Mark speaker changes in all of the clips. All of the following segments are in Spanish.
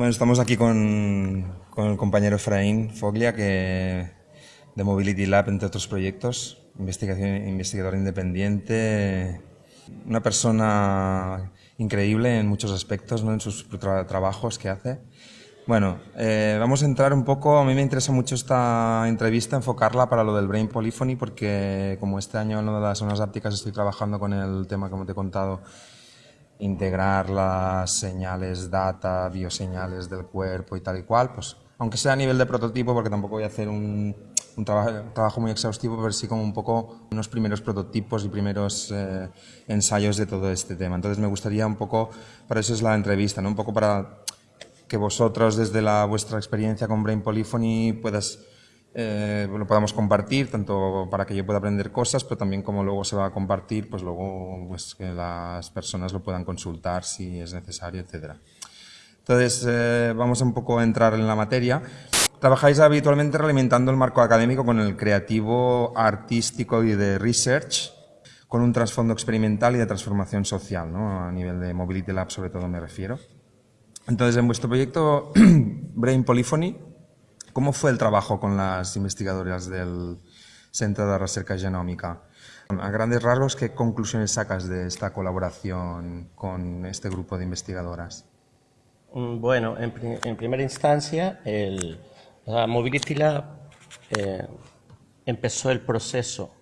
Speaker 1: Bueno, estamos aquí con, con el compañero Efraín Foglia, que de Mobility Lab, entre otros proyectos, investigación, investigador independiente, una persona increíble en muchos aspectos, ¿no? en sus trabajos que hace. Bueno, eh, vamos a entrar un poco, a mí me interesa mucho esta entrevista, enfocarla para lo del Brain Polyphony, porque como este año en lo de las zonas ápticas estoy trabajando con el tema, como te he contado, integrar las señales, data, bioseñales del cuerpo y tal y cual, pues aunque sea a nivel de prototipo, porque tampoco voy a hacer un, un, trabajo, muy exhaustivo, pero sí como un poco unos primeros prototipos y primeros eh, ensayos de todo este tema. Entonces me gustaría un poco, para eso es la entrevista, ¿no? un poco para que vosotros desde la vuestra experiencia con Brain Polyphony puedas eh, lo podamos compartir, tanto para que yo pueda aprender cosas, pero también como luego se va a compartir, pues luego pues, que las personas lo puedan consultar si es necesario, etc. Entonces, eh, vamos un poco a entrar en la materia. Trabajáis habitualmente realimentando el marco académico con el creativo, artístico y de research, con un trasfondo experimental y de transformación social, ¿no? a nivel de Mobility Lab sobre todo me refiero. Entonces, en vuestro proyecto Brain Polyphony, ¿cómo fue el trabajo con las investigadoras del Centro de Recerca Genómica? A grandes rasgos, ¿qué conclusiones sacas de esta colaboración con este grupo de investigadoras?
Speaker 2: Mm, bueno, en, primera instancia, el, la Mobility eh, empezó el proceso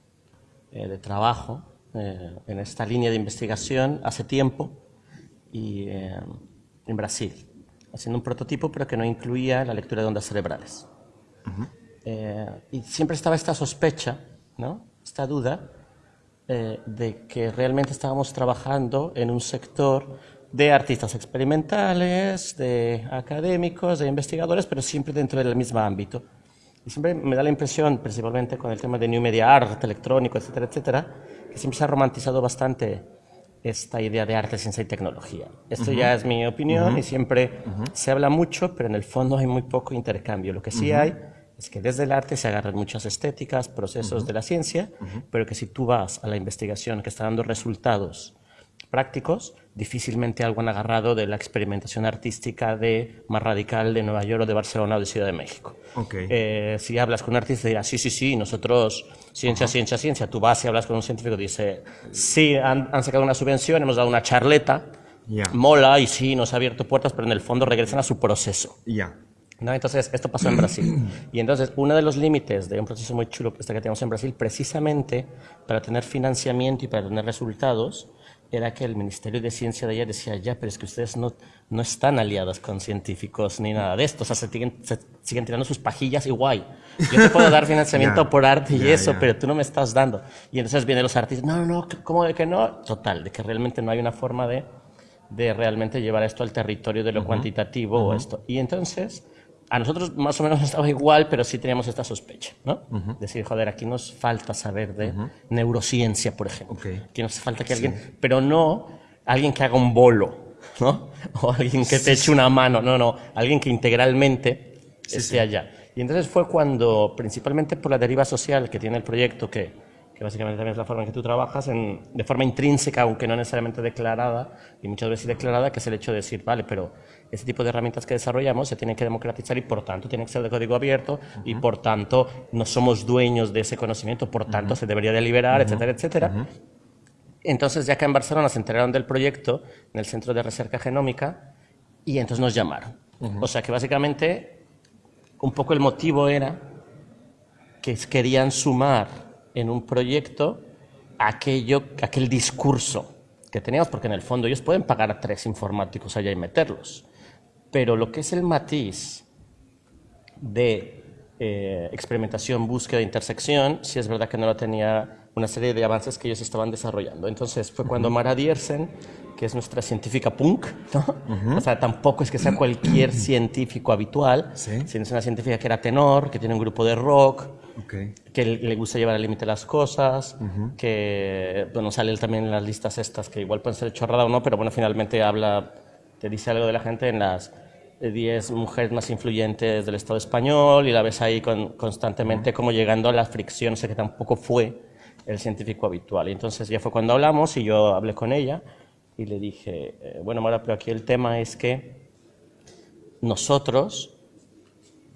Speaker 2: eh, de trabajo eh, en esta línea de investigación hace tiempo y en Brasil, haciendo un prototipo pero que no incluía la lectura de ondas cerebrales. Eh, y siempre estaba esta sospecha, ¿no? esta duda eh, de que realmente estábamos trabajando en un sector de artistas experimentales, de académicos, de investigadores, pero siempre dentro del mismo ámbito. Y siempre me da la impresión, principalmente con el tema de New Media Art, electrónico, etcétera, etcétera, que siempre se ha romantizado bastante esta idea de arte, ciencia y tecnología. Esto ya es mi opinión y siempre se habla mucho, pero en el fondo hay muy poco intercambio. Lo que sí hay es que desde el arte se agarran muchas estéticas, procesos de la ciencia, pero que si tú vas a la investigación que está dando resultados prácticos, difícilmente algo han agarrado de la experimentación artística de más radical de Nueva York o de Barcelona o de Ciudad de México. Eh, si hablas con un artista dirá, sí, sí, sí, nosotros, ciencia, ciencia, ciencia. Tú vas y hablas con un científico dice, sí, han, sacado una subvención, hemos dado una charleta, mola y sí, nos ha abierto puertas, pero en el fondo regresan a su proceso.
Speaker 1: Ya.
Speaker 2: ¿No? Entonces, esto pasó en Brasil. Y entonces, uno de los límites de un proceso muy chulo este que tenemos en Brasil, precisamente para tener financiamiento y para tener resultados, era que el Ministerio de Ciencia de allá decía, ya, pero es que ustedes no, no están aliados con científicos ni nada de esto, o sea, se siguen, siguen tirando sus pajillas y guay. Yo te puedo dar financiamiento por arte y eso, pero tú no me estás dando. Y entonces vienen los artistas, no, no, no, ¿cómo de que no? Total, de que realmente no hay una forma de, de realmente llevar esto al territorio de lo cuantitativo o esto. Y entonces a nosotros más o menos estaba igual, pero sí teníamos esta sospecha, ¿no? Decir, joder, aquí nos falta saber de neurociencia, por ejemplo. Aquí nos falta que alguien, pero no alguien que haga un bolo, ¿no? O alguien que te eche una mano, no, no, alguien que integralmente esté allá. Y entonces fue cuando, principalmente por la deriva social que tiene el proyecto, que, que básicamente también es la forma en que tú trabajas, en, de forma intrínseca, aunque no necesariamente declarada, y muchas veces declarada, que es el hecho de decir, vale, pero ese tipo de herramientas que desarrollamos se tienen que democratizar y por tanto tienen que ser de código abierto y por tanto no somos dueños de ese conocimiento, por tanto se debería de liberar, etcétera, etcétera. Entonces ya acá en Barcelona se enteraron del proyecto en el Centro de Recerca Genómica y entonces nos llamaron. O sea que básicamente un poco el motivo era que querían sumar en un proyecto aquello, aquel discurso que teníamos, porque en el fondo ellos pueden pagar a tres informáticos allá y meterlos. Pero lo que es el matiz de eh, experimentación, búsqueda, intersección, sí es verdad que no lo tenía una serie de avances que ellos estaban desarrollando. Entonces fue cuando Mara Diersen, que es nuestra científica punk, ¿no? o sea, tampoco es que sea cualquier científico habitual, sino es una científica que era tenor, que tiene un grupo de rock, que le gusta llevar al límite las cosas, que, bueno, sale también en las listas estas, que igual pueden ser chorrada o no, pero bueno, finalmente habla te dice algo de la gente en las 10 mujeres más influyentes del Estado español y la ves ahí constantemente como llegando a la fricción, sé que tampoco fue el científico habitual. Y entonces ya fue cuando hablamos y yo hablé con ella y le dije, eh, bueno, Mara, pero aquí el tema es que nosotros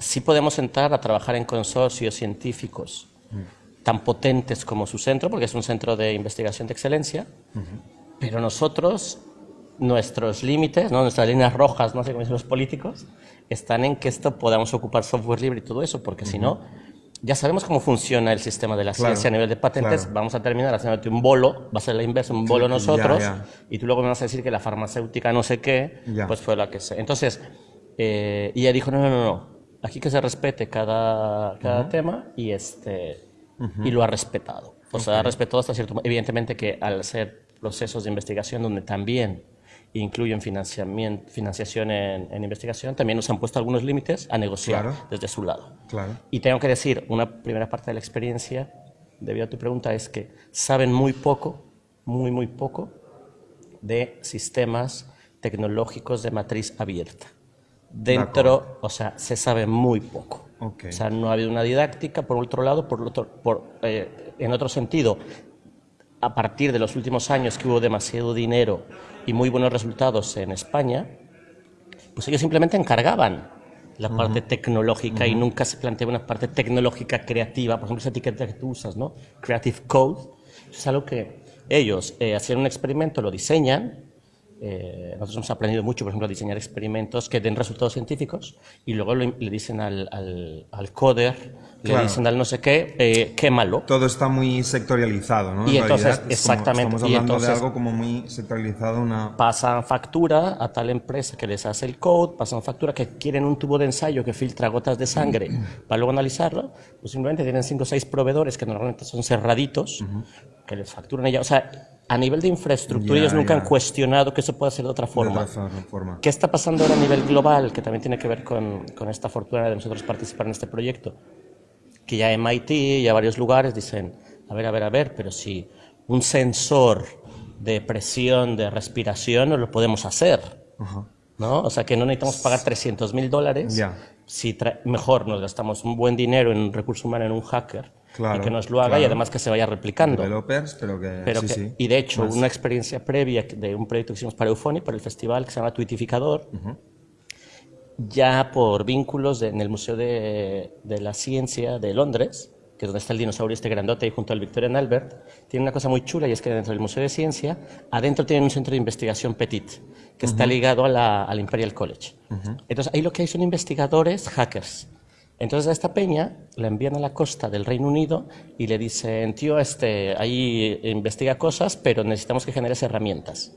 Speaker 2: sí podemos entrar a trabajar en consorcios científicos tan potentes como su centro, porque es un centro de investigación de excelencia, pero nosotros, nuestros límites, ¿no? nuestras líneas rojas, no sé cómo dicen los políticos, están en que esto podamos ocupar software libre y todo eso, porque si no, ya sabemos cómo funciona el sistema de la ciencia a nivel de patentes, vamos a terminar haciéndote un bolo, va a ser la inversa, un bolo nosotros, y tú luego me vas a decir que la farmacéutica no sé qué, pues fue la que sé. Entonces, eh, y ella dijo, no, no, no, no, aquí que se respete cada, cada tema y, este, y lo ha respetado. O sea, ha respetado hasta cierto Evidentemente que al ser procesos de investigación donde también incluyen financiamiento, financiación en, investigación, también nos han puesto algunos límites a negociar desde su lado.
Speaker 1: Claro.
Speaker 2: Y tengo que decir, una primera parte de la experiencia, debido a tu pregunta, es que saben muy poco, muy, muy poco, de sistemas tecnológicos de matriz abierta. Dentro, o sea, se sabe muy poco. O sea, no ha habido una didáctica, por otro lado, por otro, por, eh, en otro sentido, a partir de los últimos años que hubo demasiado dinero y muy buenos resultados en España, pues ellos simplemente encargaban la parte tecnológica y nunca se planteaba una parte tecnológica creativa. Por ejemplo, esa etiqueta que tú usas, ¿no? Creative Code, es algo que ellos eh, hacían un experimento, lo diseñan, eh, nosotros hemos aprendido mucho, por ejemplo, a diseñar experimentos que den resultados científicos y luego le, dicen al, al, al coder, le dicen al no sé qué, eh, quémalo.
Speaker 1: Todo está muy sectorializado, ¿no?
Speaker 2: Y entonces, exactamente.
Speaker 1: estamos hablando de algo como muy sectorializado. Una...
Speaker 2: Pasan factura a tal empresa que les hace el code, pasan factura que quieren un tubo de ensayo que filtra gotas de sangre para luego analizarlo, pues simplemente tienen cinco o seis proveedores que normalmente son cerraditos, que les facturan ella. O sea, a nivel de infraestructura, ellos nunca han cuestionado que eso pueda ser de otra forma. ¿Qué está pasando ahora a nivel global, que también tiene que ver con, con, esta fortuna de nosotros participar en este proyecto? Que ya MIT y a varios lugares dicen, a ver, a ver, a ver, pero si un sensor de presión, de respiración, no lo podemos hacer. ¿no? O sea, que no necesitamos pagar 300 mil dólares. Si mejor nos gastamos un buen dinero en un recurso humano, en un hacker, y que nos lo haga y además que se vaya replicando.
Speaker 1: Developers, pero que...
Speaker 2: Pero
Speaker 1: sí,
Speaker 2: Y de hecho, una experiencia previa de un proyecto que hicimos para Eufoni, para el festival, que se llama Twitificador, ya por vínculos en el Museo de, de, la Ciencia de Londres, que es donde está el dinosaurio este grandote ahí junto al Victorian Albert, tiene una cosa muy chula y es que dentro del Museo de Ciencia, adentro tienen un centro de investigación Petit, que está ligado a la, al Imperial College. Entonces, ahí lo que hay son investigadores hackers entonces a esta peña la envían a la costa del Reino Unido y le dicen, tío, este, ahí investiga cosas, pero necesitamos que generes herramientas.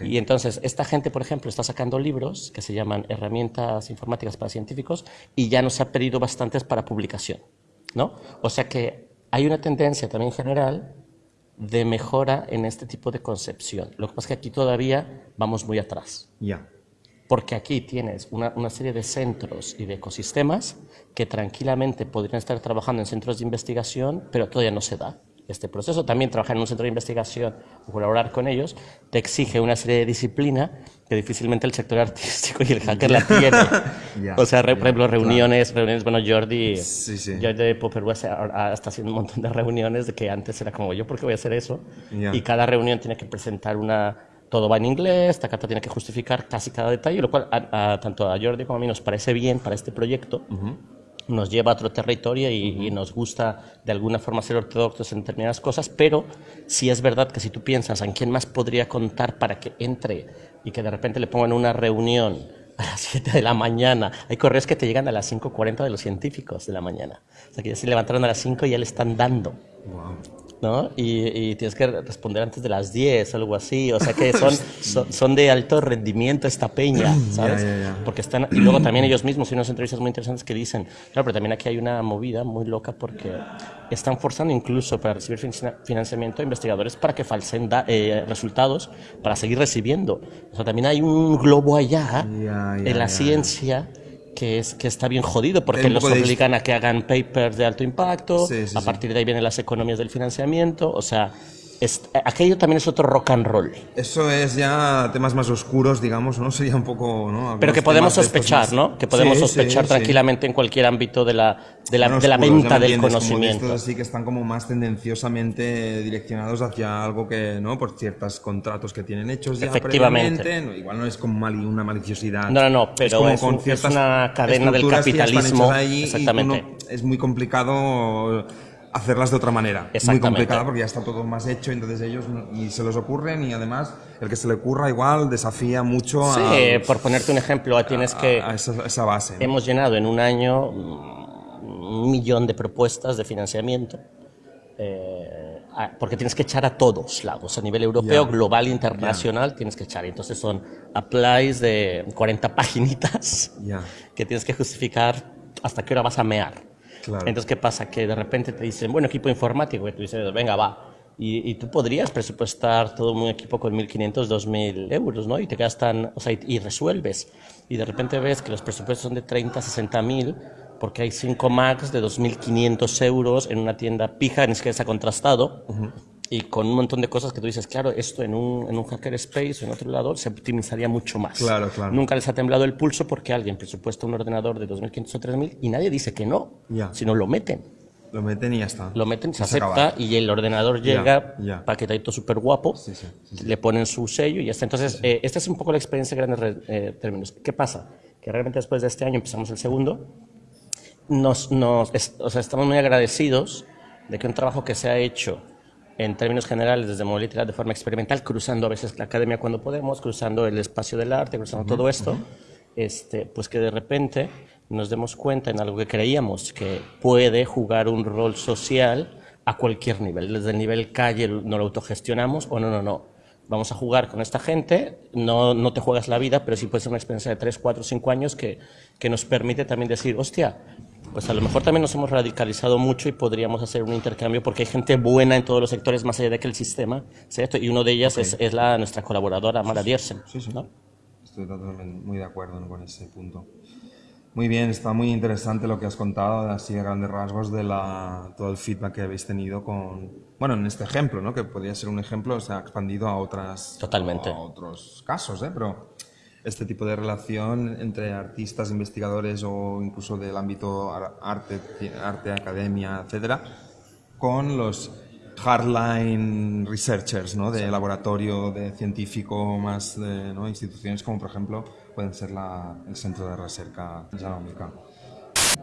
Speaker 2: Y entonces esta gente, por ejemplo, está sacando libros que se llaman Herramientas Informáticas para Científicos y ya nos ha pedido bastantes para publicación. ¿no? O sea que hay una tendencia también general de mejora en este tipo de concepción. Lo que pasa es que aquí todavía vamos muy atrás.
Speaker 1: Ya
Speaker 2: porque aquí tienes una, una, serie de centros y de ecosistemas que tranquilamente podrían estar trabajando en centros de investigación, pero todavía no se da este proceso. También trabajar en un centro de investigación o colaborar con ellos te exige una serie de disciplina que difícilmente el sector artístico y el hacker la tiene. o sea, por ejemplo, reuniones, reuniones, bueno, Jordi, sí, sí. Jordi de Popper está haciendo un montón de reuniones de que antes era como yo, ¿por qué voy a hacer eso? Y cada reunión tiene que presentar una todo va en inglés, Takata tiene que justificar casi cada detalle, lo cual a, tanto a Jordi como a mí nos parece bien para este proyecto. Nos lleva a otro territorio y, nos gusta de alguna forma ser ortodoxos en determinadas cosas, pero sí es verdad que si tú piensas en quién más podría contar para que entre y que de repente le pongan una reunión a las 7 de la mañana. Hay correos que te llegan a las 5.40 de los científicos de la mañana. O sea, que ya se levantaron a las 5 y ya le están dando. Wow. ¿No? Y, tienes que responder antes de las 10 o algo así, o sea que son, son, de alto rendimiento esta peña, ¿sabes? Porque están, y luego también ellos mismos, y unas entrevistas muy interesantes que dicen, claro, pero también aquí hay una movida muy loca porque están forzando incluso para recibir financiamiento a investigadores para que falsen eh, resultados para seguir recibiendo. O sea, también hay un globo allá en la ciencia que, es, que está bien jodido porque los obligan a que hagan papers de alto impacto, a partir de ahí vienen las economías del financiamiento, o sea... es- aquello también es otro rock and roll.
Speaker 1: Eso es ya temas más oscuros, digamos, ¿no? Sería un poco, ¿no?
Speaker 2: Pero que podemos sospechar, ¿no? Que podemos
Speaker 1: Sí, sí,
Speaker 2: sospechar
Speaker 1: sí.
Speaker 2: tranquilamente en cualquier ámbito de la, de la, de la
Speaker 1: oscuros,
Speaker 2: venta del conocimiento.
Speaker 1: estos así que están como más tendenciosamente direccionados hacia algo que, ¿no? Por ciertos contratos que tienen hechos ya
Speaker 2: Efectivamente.
Speaker 1: Igual no es como mali- una maliciosidad.
Speaker 2: No, no, no, pero
Speaker 1: como
Speaker 2: es
Speaker 1: con
Speaker 2: es una cadena del capitalismo,
Speaker 1: ahí y
Speaker 2: exactamente.
Speaker 1: uno- es muy complicado hacerlas de otra manera. Muy complicado porque ya está todo más hecho, entonces ellos ni se les ocurre ni además el que se le ocurra igual desafía mucho
Speaker 2: Sí,
Speaker 1: a,
Speaker 2: por ponerte un ejemplo, tienes que...
Speaker 1: a esa, a esa base. ¿no?
Speaker 2: Hemos llenado en un año mm, un millón de propuestas de financiamiento. eh, a- porque tienes que echar a todos lados, a nivel europeo,
Speaker 1: Ya.
Speaker 2: global, internacional, tienes que echar. Y Entonces son applies de 40 paginitas
Speaker 1: Ya.
Speaker 2: que tienes que justificar hasta qué hora vas a mear.
Speaker 1: Claro.
Speaker 2: Entonces, ¿qué pasa? Que de repente te dicen, bueno, equipo informático, y tú dices, venga, va. Y, y tú podrías presupuestar todo un equipo con 1.500, 2.000 euros, ¿no? Y te gastan, o sea, y, y resuelves. Y de repente ves que los presupuestos son de 30, 60.000, porque hay 5 Macs de 2.500 euros en una tienda pija, ni siquiera está contrastado, y con un montón de cosas que tú dices, claro, esto en un, en un hacker space o en otro lado se optimizaría mucho más.
Speaker 1: Claro, claro.
Speaker 2: Nunca les ha temblado el pulso porque alguien presupuesta un ordenador de 2.500 o 3.000 y nadie dice que no,
Speaker 1: Ya.
Speaker 2: sino lo meten.
Speaker 1: Lo meten y ya está.
Speaker 2: Lo meten, se
Speaker 1: Y
Speaker 2: acepta
Speaker 1: acaba.
Speaker 2: y el ordenador llega
Speaker 1: ya.
Speaker 2: paquetadito súper guapo,
Speaker 1: Sí, sí, sí,
Speaker 2: le ponen su sello y ya está. Entonces, eh, esta es un poco la experiencia en grandes eh, términos. ¿Qué pasa? Que realmente después de este año empezamos el segundo, nos, nos, es- o sea, estamos muy agradecidos de que un trabajo que se ha hecho en términos generales desde Mobility Lab de forma experimental, cruzando a veces la academia cuando podemos, cruzando el espacio del arte, cruzando todo esto, este, pues que de repente nos demos cuenta en algo que creíamos que puede jugar un rol social a cualquier nivel, desde el nivel calle no lo autogestionamos o no, no, no. Vamos a jugar con esta gente, no, no te juegas la vida, pero sí puede ser una experiencia de 3, 4, 5 años que, que nos permite también decir, hostia, pues a lo mejor también nos hemos radicalizado mucho y podríamos hacer un intercambio porque hay gente buena en todos los sectores más allá de que el sistema esto. Y uno de ellas es, es la, nuestra colaboradora, Mara Diersen.
Speaker 1: Sí, sí.
Speaker 2: ¿no?
Speaker 1: Estoy totalmente muy de acuerdo con ese punto. Muy bien, está muy interesante lo que has contado, así a grandes rasgos, de la, todo el feedback que habéis tenido con, bueno, en este ejemplo, ¿no? que podría ser un ejemplo, se ha expandido a, otras,
Speaker 2: Totalmente.
Speaker 1: a otros casos, ¿eh? pero este tipo de relación entre artistas, investigadores o incluso del ámbito ar- arte, arte academia, etcétera, con los hardline researchers, ¿no? De laboratorio, de científico, más de ¿no? instituciones como por ejemplo pueden ser la- el Centro de Recerca Genómica.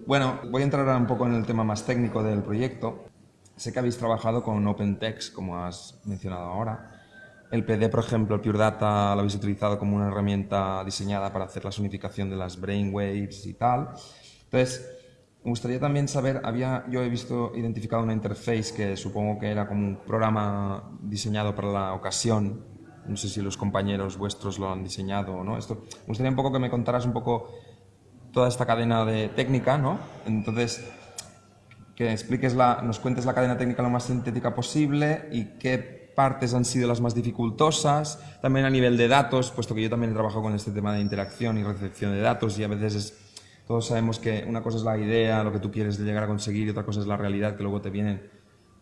Speaker 1: Bueno, voy a entrar ahora un poco en el tema más técnico del proyecto. Sé que habéis trabajado con OpenText, como has mencionado ahora. El PD, por ejemplo, el Pure Data, lo habéis utilizado como una herramienta diseñada para hacer la sonificación de las brainwaves y tal. Entonces, me gustaría también saber, había, yo he visto identificado una interface que supongo que era como un programa diseñado para la ocasión. No sé si los compañeros vuestros lo han diseñado o no. Esto, me gustaría un poco que me contaras un poco toda esta cadena de técnica, ¿no? Entonces, que expliques la, nos cuentes la cadena técnica lo más sintética posible y qué partes han sido las más dificultosas, también a nivel de datos, puesto que yo también he trabajado con este tema de interacción y recepción de datos y a veces es, todos sabemos que una cosa es la idea, lo que tú quieres llegar a conseguir y otra cosa es la realidad, que luego te vienen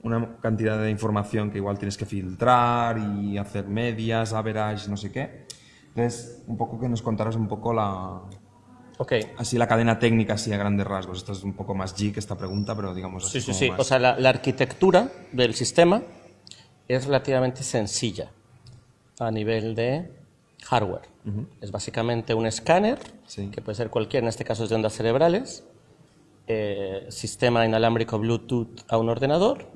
Speaker 1: una cantidad de información que igual tienes que filtrar y hacer medias, average, no sé qué. Entonces, un poco que nos contaras un poco la,
Speaker 2: Ok.
Speaker 1: así la cadena técnica así a grandes rasgos. Esto es un poco más geek esta pregunta, pero digamos así
Speaker 2: Sí, sí, sí.
Speaker 1: más-
Speaker 2: O sea, la, la arquitectura del sistema es relativamente sencilla a nivel de hardware. Es básicamente un escáner,
Speaker 1: Sí.
Speaker 2: que puede ser cualquiera, en este caso es de ondas cerebrales, eh, sistema inalámbrico Bluetooth a un ordenador,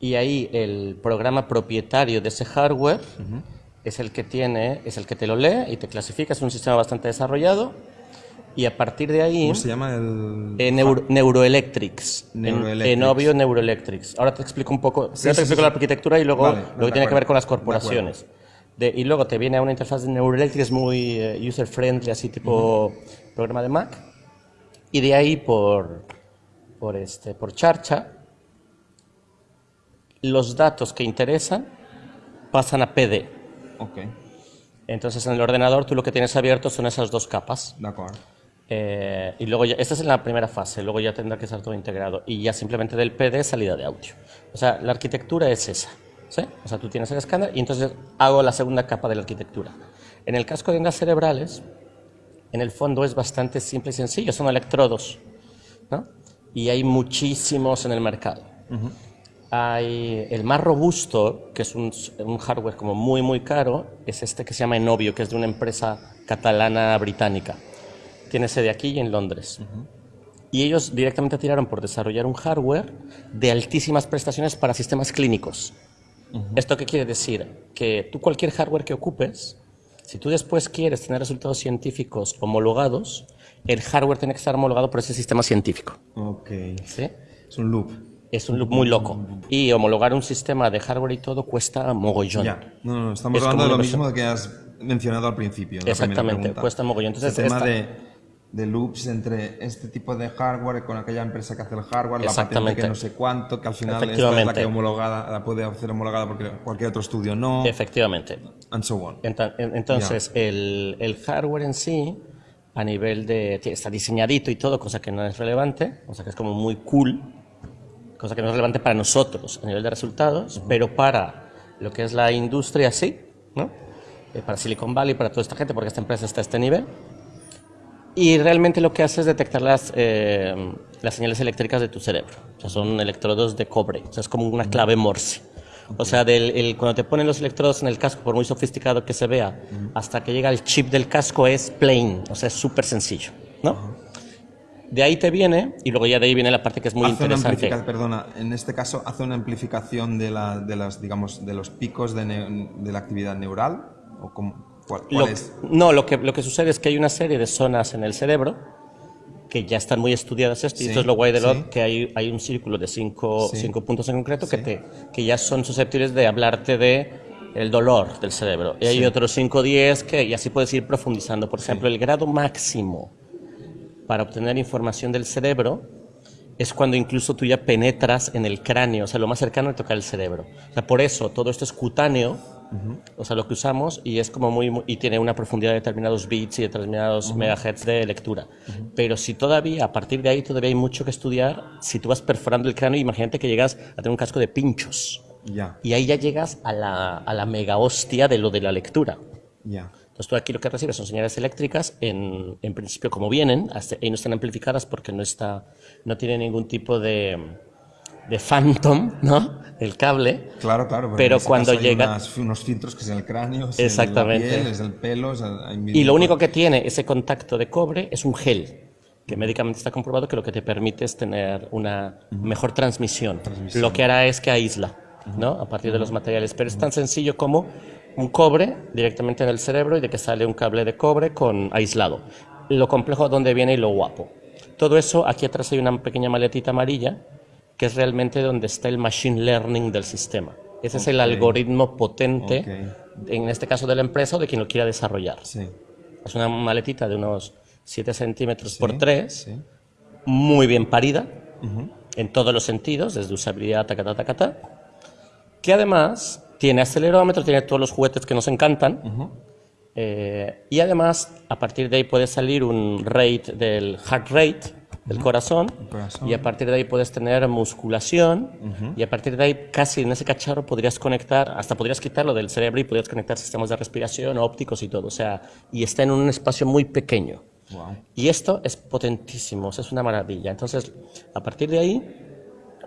Speaker 2: y ahí el programa propietario de ese hardware es el que tiene, es el que te lo lee y te clasifica, es un sistema bastante desarrollado, y a partir de ahí...
Speaker 1: ¿Cómo se llama el...?
Speaker 2: Eh, Neuro- Neuroelectrics. En-
Speaker 1: Neuroelectrics.
Speaker 2: En, obvio, Neuroelectrics. Ahora te explico un poco.
Speaker 1: Sí,
Speaker 2: primero te
Speaker 1: sí,
Speaker 2: explico
Speaker 1: sí,
Speaker 2: la arquitectura y luego
Speaker 1: Vale,
Speaker 2: lo que tiene que ver con las corporaciones. De- y luego te viene una interfaz de Neuroelectrics muy eh, user-friendly, así tipo programa de Mac. Y de ahí por, por, este, por charcha, los datos que interesan pasan a PD.
Speaker 1: Ok,
Speaker 2: Entonces en el ordenador tú lo que tienes abierto son esas dos capas.
Speaker 1: de acuerdo.
Speaker 2: Eh, y luego ya, esta es la primera fase, luego ya tendrá que estar todo integrado. Y ya simplemente del PD salida de audio. O sea, la arquitectura es esa. ¿sí? O sea, tú tienes el escáner y entonces hago la segunda capa de la arquitectura. En el casco de ondas cerebrales, en el fondo es bastante simple y sencillo, son electrodos, ¿no? Y hay muchísimos en el mercado. Hay el más robusto, que es un, un, hardware como muy, muy caro, es este que se llama Enovio, que es de una empresa catalana británica. Tiene sede aquí y en Londres. Y ellos directamente tiraron por desarrollar un hardware de altísimas prestaciones para sistemas clínicos. ¿Esto qué quiere decir? Que tú cualquier hardware que ocupes, si tú después quieres tener resultados científicos homologados, el hardware tiene que estar homologado por ese sistema científico.
Speaker 1: Ok.
Speaker 2: ¿Sí?
Speaker 1: Es un loop.
Speaker 2: Es un loop muy loco. Y homologar un sistema de hardware y todo cuesta mogollón.
Speaker 1: Ya. No, no, estamos
Speaker 2: Es
Speaker 1: hablando de lo mismo que has mencionado al principio.
Speaker 2: Exactamente, cuesta mogollón. Entonces,
Speaker 1: el tema
Speaker 2: esta-
Speaker 1: de, de loops entre este tipo de hardware con aquella empresa que hace el hardware, la patente que no sé cuánto, que al final esta es la que homologada, la puede hacer homologada porque cualquier otro estudio no,
Speaker 2: Efectivamente.
Speaker 1: and so on.
Speaker 2: Entonces, el, el hardware en sí, a nivel de. está diseñadito y todo, cosa que no es relevante, o sea que es como muy cool, cosa que no es relevante para nosotros a nivel de resultados, pero para lo que es la industria sí, ¿no? Eh, para Silicon Valley, para toda esta gente, porque esta empresa está a este nivel. Y realmente lo que hace es detectar las, eh, las señales eléctricas de tu cerebro. O sea, son electrodos de cobre. O sea, es como una clave Morse. O sea, del, el- cuando te ponen los electrodos en el casco, por muy sofisticado que se vea, hasta que llega el chip del casco es plain. O sea, es súper sencillo. ¿no? De ahí te viene, y luego ya de ahí viene la parte que es muy
Speaker 1: hace una
Speaker 2: interesante.
Speaker 1: amplifica- perdona, en este caso hace una amplificación de, la, de las, digamos, de los picos de, ne- de la actividad neural o cómo- cuál, cuál
Speaker 2: Lo-
Speaker 1: es?
Speaker 2: no, lo que, lo que sucede es que hay una serie de zonas en el cerebro que ya están muy estudiadas esto, y
Speaker 1: Sí,
Speaker 2: esto es lo guay de
Speaker 1: sí.
Speaker 2: LOT, que hay, hay un círculo de cinco,
Speaker 1: Sí.
Speaker 2: cinco puntos en concreto que, te, que ya son susceptibles de hablarte de el dolor del cerebro. Y hay otros 5 o 10 que y así puedes ir profundizando. Por ejemplo, el grado máximo para obtener información del cerebro es cuando incluso tú ya penetras en el cráneo, o sea, lo más cercano a tocar el cerebro. O sea, por eso todo esto es cutáneo, o sea, lo que usamos y es como muy, muy- y tiene una profundidad de determinados bits y determinados megahertz de lectura. Pero si todavía, a partir de ahí, todavía hay mucho que estudiar, si tú vas perforando el cráneo, imagínate que llegas a tener un casco de pinchos.
Speaker 1: Ya,
Speaker 2: Y ahí ya llegas a la, a la mega hostia de lo de la lectura.
Speaker 1: ya.
Speaker 2: Entonces tú aquí lo que recibes son señales eléctricas, en, en principio como vienen, y no están amplificadas porque no, está, no tiene ningún tipo de, de phantom, ¿no? El cable.
Speaker 1: Claro, claro.
Speaker 2: Pero
Speaker 1: ese
Speaker 2: cuando
Speaker 1: caso hay
Speaker 2: llega-
Speaker 1: unas- unos filtros que es el cráneo, es
Speaker 2: Exactamente.
Speaker 1: en la piel, es el pelo, es el- hay
Speaker 2: Y lo único que tiene ese contacto de cobre es un gel, que médicamente está comprobado que lo que te permite es tener una mejor transmisión. Lo que hará es que aísla, ¿no? A partir de los materiales. Pero es tan sencillo como un cobre directamente en el cerebro y de que sale un cable de cobre con aislado. Lo complejo dónde viene y lo guapo. Todo eso, aquí atrás hay una pequeña maletita amarilla, que es realmente donde está el machine learning del sistema. Ese es el algoritmo potente,
Speaker 1: Ok.
Speaker 2: en este caso de la empresa o de quien lo quiera desarrollar.
Speaker 1: Sí,
Speaker 2: Es una maletita de unos 7 centímetros por 3,
Speaker 1: sí.
Speaker 2: muy bien parida, en todos los sentidos, desde usabilidad, ta, ta, que además tiene acelerómetro, tiene todos los juguetes que nos encantan, eh, y además a partir de ahí puede salir un rate del heart rate, del corazón,
Speaker 1: corazón.
Speaker 2: y a partir de ahí puedes tener musculación, y a partir de ahí casi en ese cacharro podrías conectar, hasta podrías quitarlo del cerebro y podrías conectar sistemas de respiración, ópticos y todo, o sea, y está en un espacio muy pequeño.
Speaker 1: Wow.
Speaker 2: Y esto es potentísimo, o sea, es una maravilla. Entonces, a partir de ahí,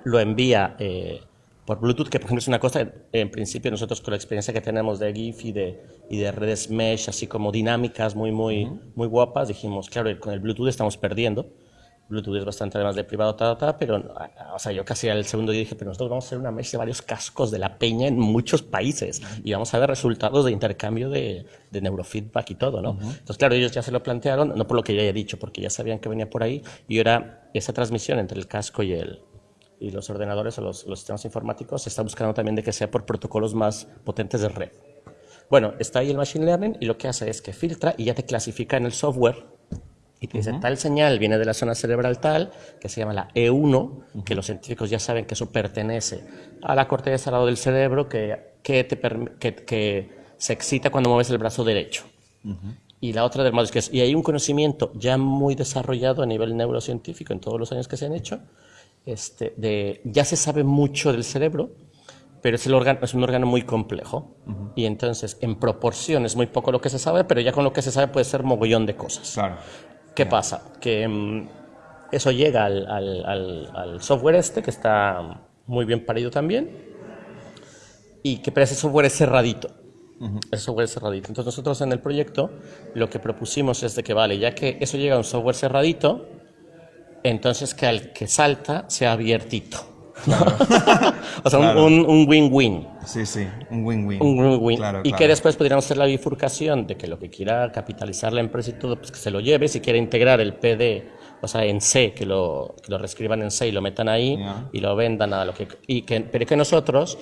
Speaker 2: lo envía eh, por Bluetooth, que por ejemplo es una cosa, en principio nosotros con la experiencia que tenemos de GIF y de, y de redes mesh, así como dinámicas muy, muy, muy guapas, dijimos, claro, con el Bluetooth estamos perdiendo. Bluetooth es bastante además de privado, ta, ta, pero, ah, o sea, yo casi al segundo día dije, pero nosotros vamos a hacer una mesh de varios cascos de la peña en muchos países y vamos a ver resultados de intercambio de, de neurofeedback y todo, ¿no? Entonces, claro, ellos ya se lo plantearon, no por lo que yo haya dicho, porque ya sabían que venía por ahí y ahora esa transmisión entre el casco y el, y los ordenadores o los, los sistemas informáticos se está buscando también de que sea por protocolos más potentes de red. Bueno, está ahí el Machine Learning y lo que hace es que filtra y ya te clasifica en el software y te dice, tal señal viene de la zona cerebral tal, que se llama la E1, que los científicos ya saben que eso pertenece a la corteza al lado del cerebro, que, que, te que, que se excita cuando mueves el brazo derecho. Y la otra del es, y hay un conocimiento ya muy desarrollado a nivel neurocientífico en todos los años que se han hecho, este, de, ya se sabe mucho del cerebro, pero es, el órgano, es un órgano muy complejo. Y entonces, en proporción, es muy poco lo que se sabe, pero ya con lo que se sabe puede ser mogollón de cosas.
Speaker 1: Claro.
Speaker 2: ¿Qué pasa? Que mm, eso llega al, al- al- al software este, que está muy bien parido también, y que pero ese software es cerradito. Ese software es cerradito. Entonces nosotros en el proyecto lo que propusimos es de que, vale, ya que eso llega a un software cerradito, entonces que al que salta sea abiertito. o sea, un-
Speaker 1: Claro.
Speaker 2: un win-win.
Speaker 1: Sí, sí, un win-win.
Speaker 2: Un win-win.
Speaker 1: Claro,
Speaker 2: y que después podríamos hacer la bifurcación de que lo que quiera capitalizar la empresa y todo, pues que se lo lleve. Si quiere integrar el PD, o sea, en C, que lo, que lo reescriban en C y lo metan ahí y lo vendan a lo que. Y que pero que nosotros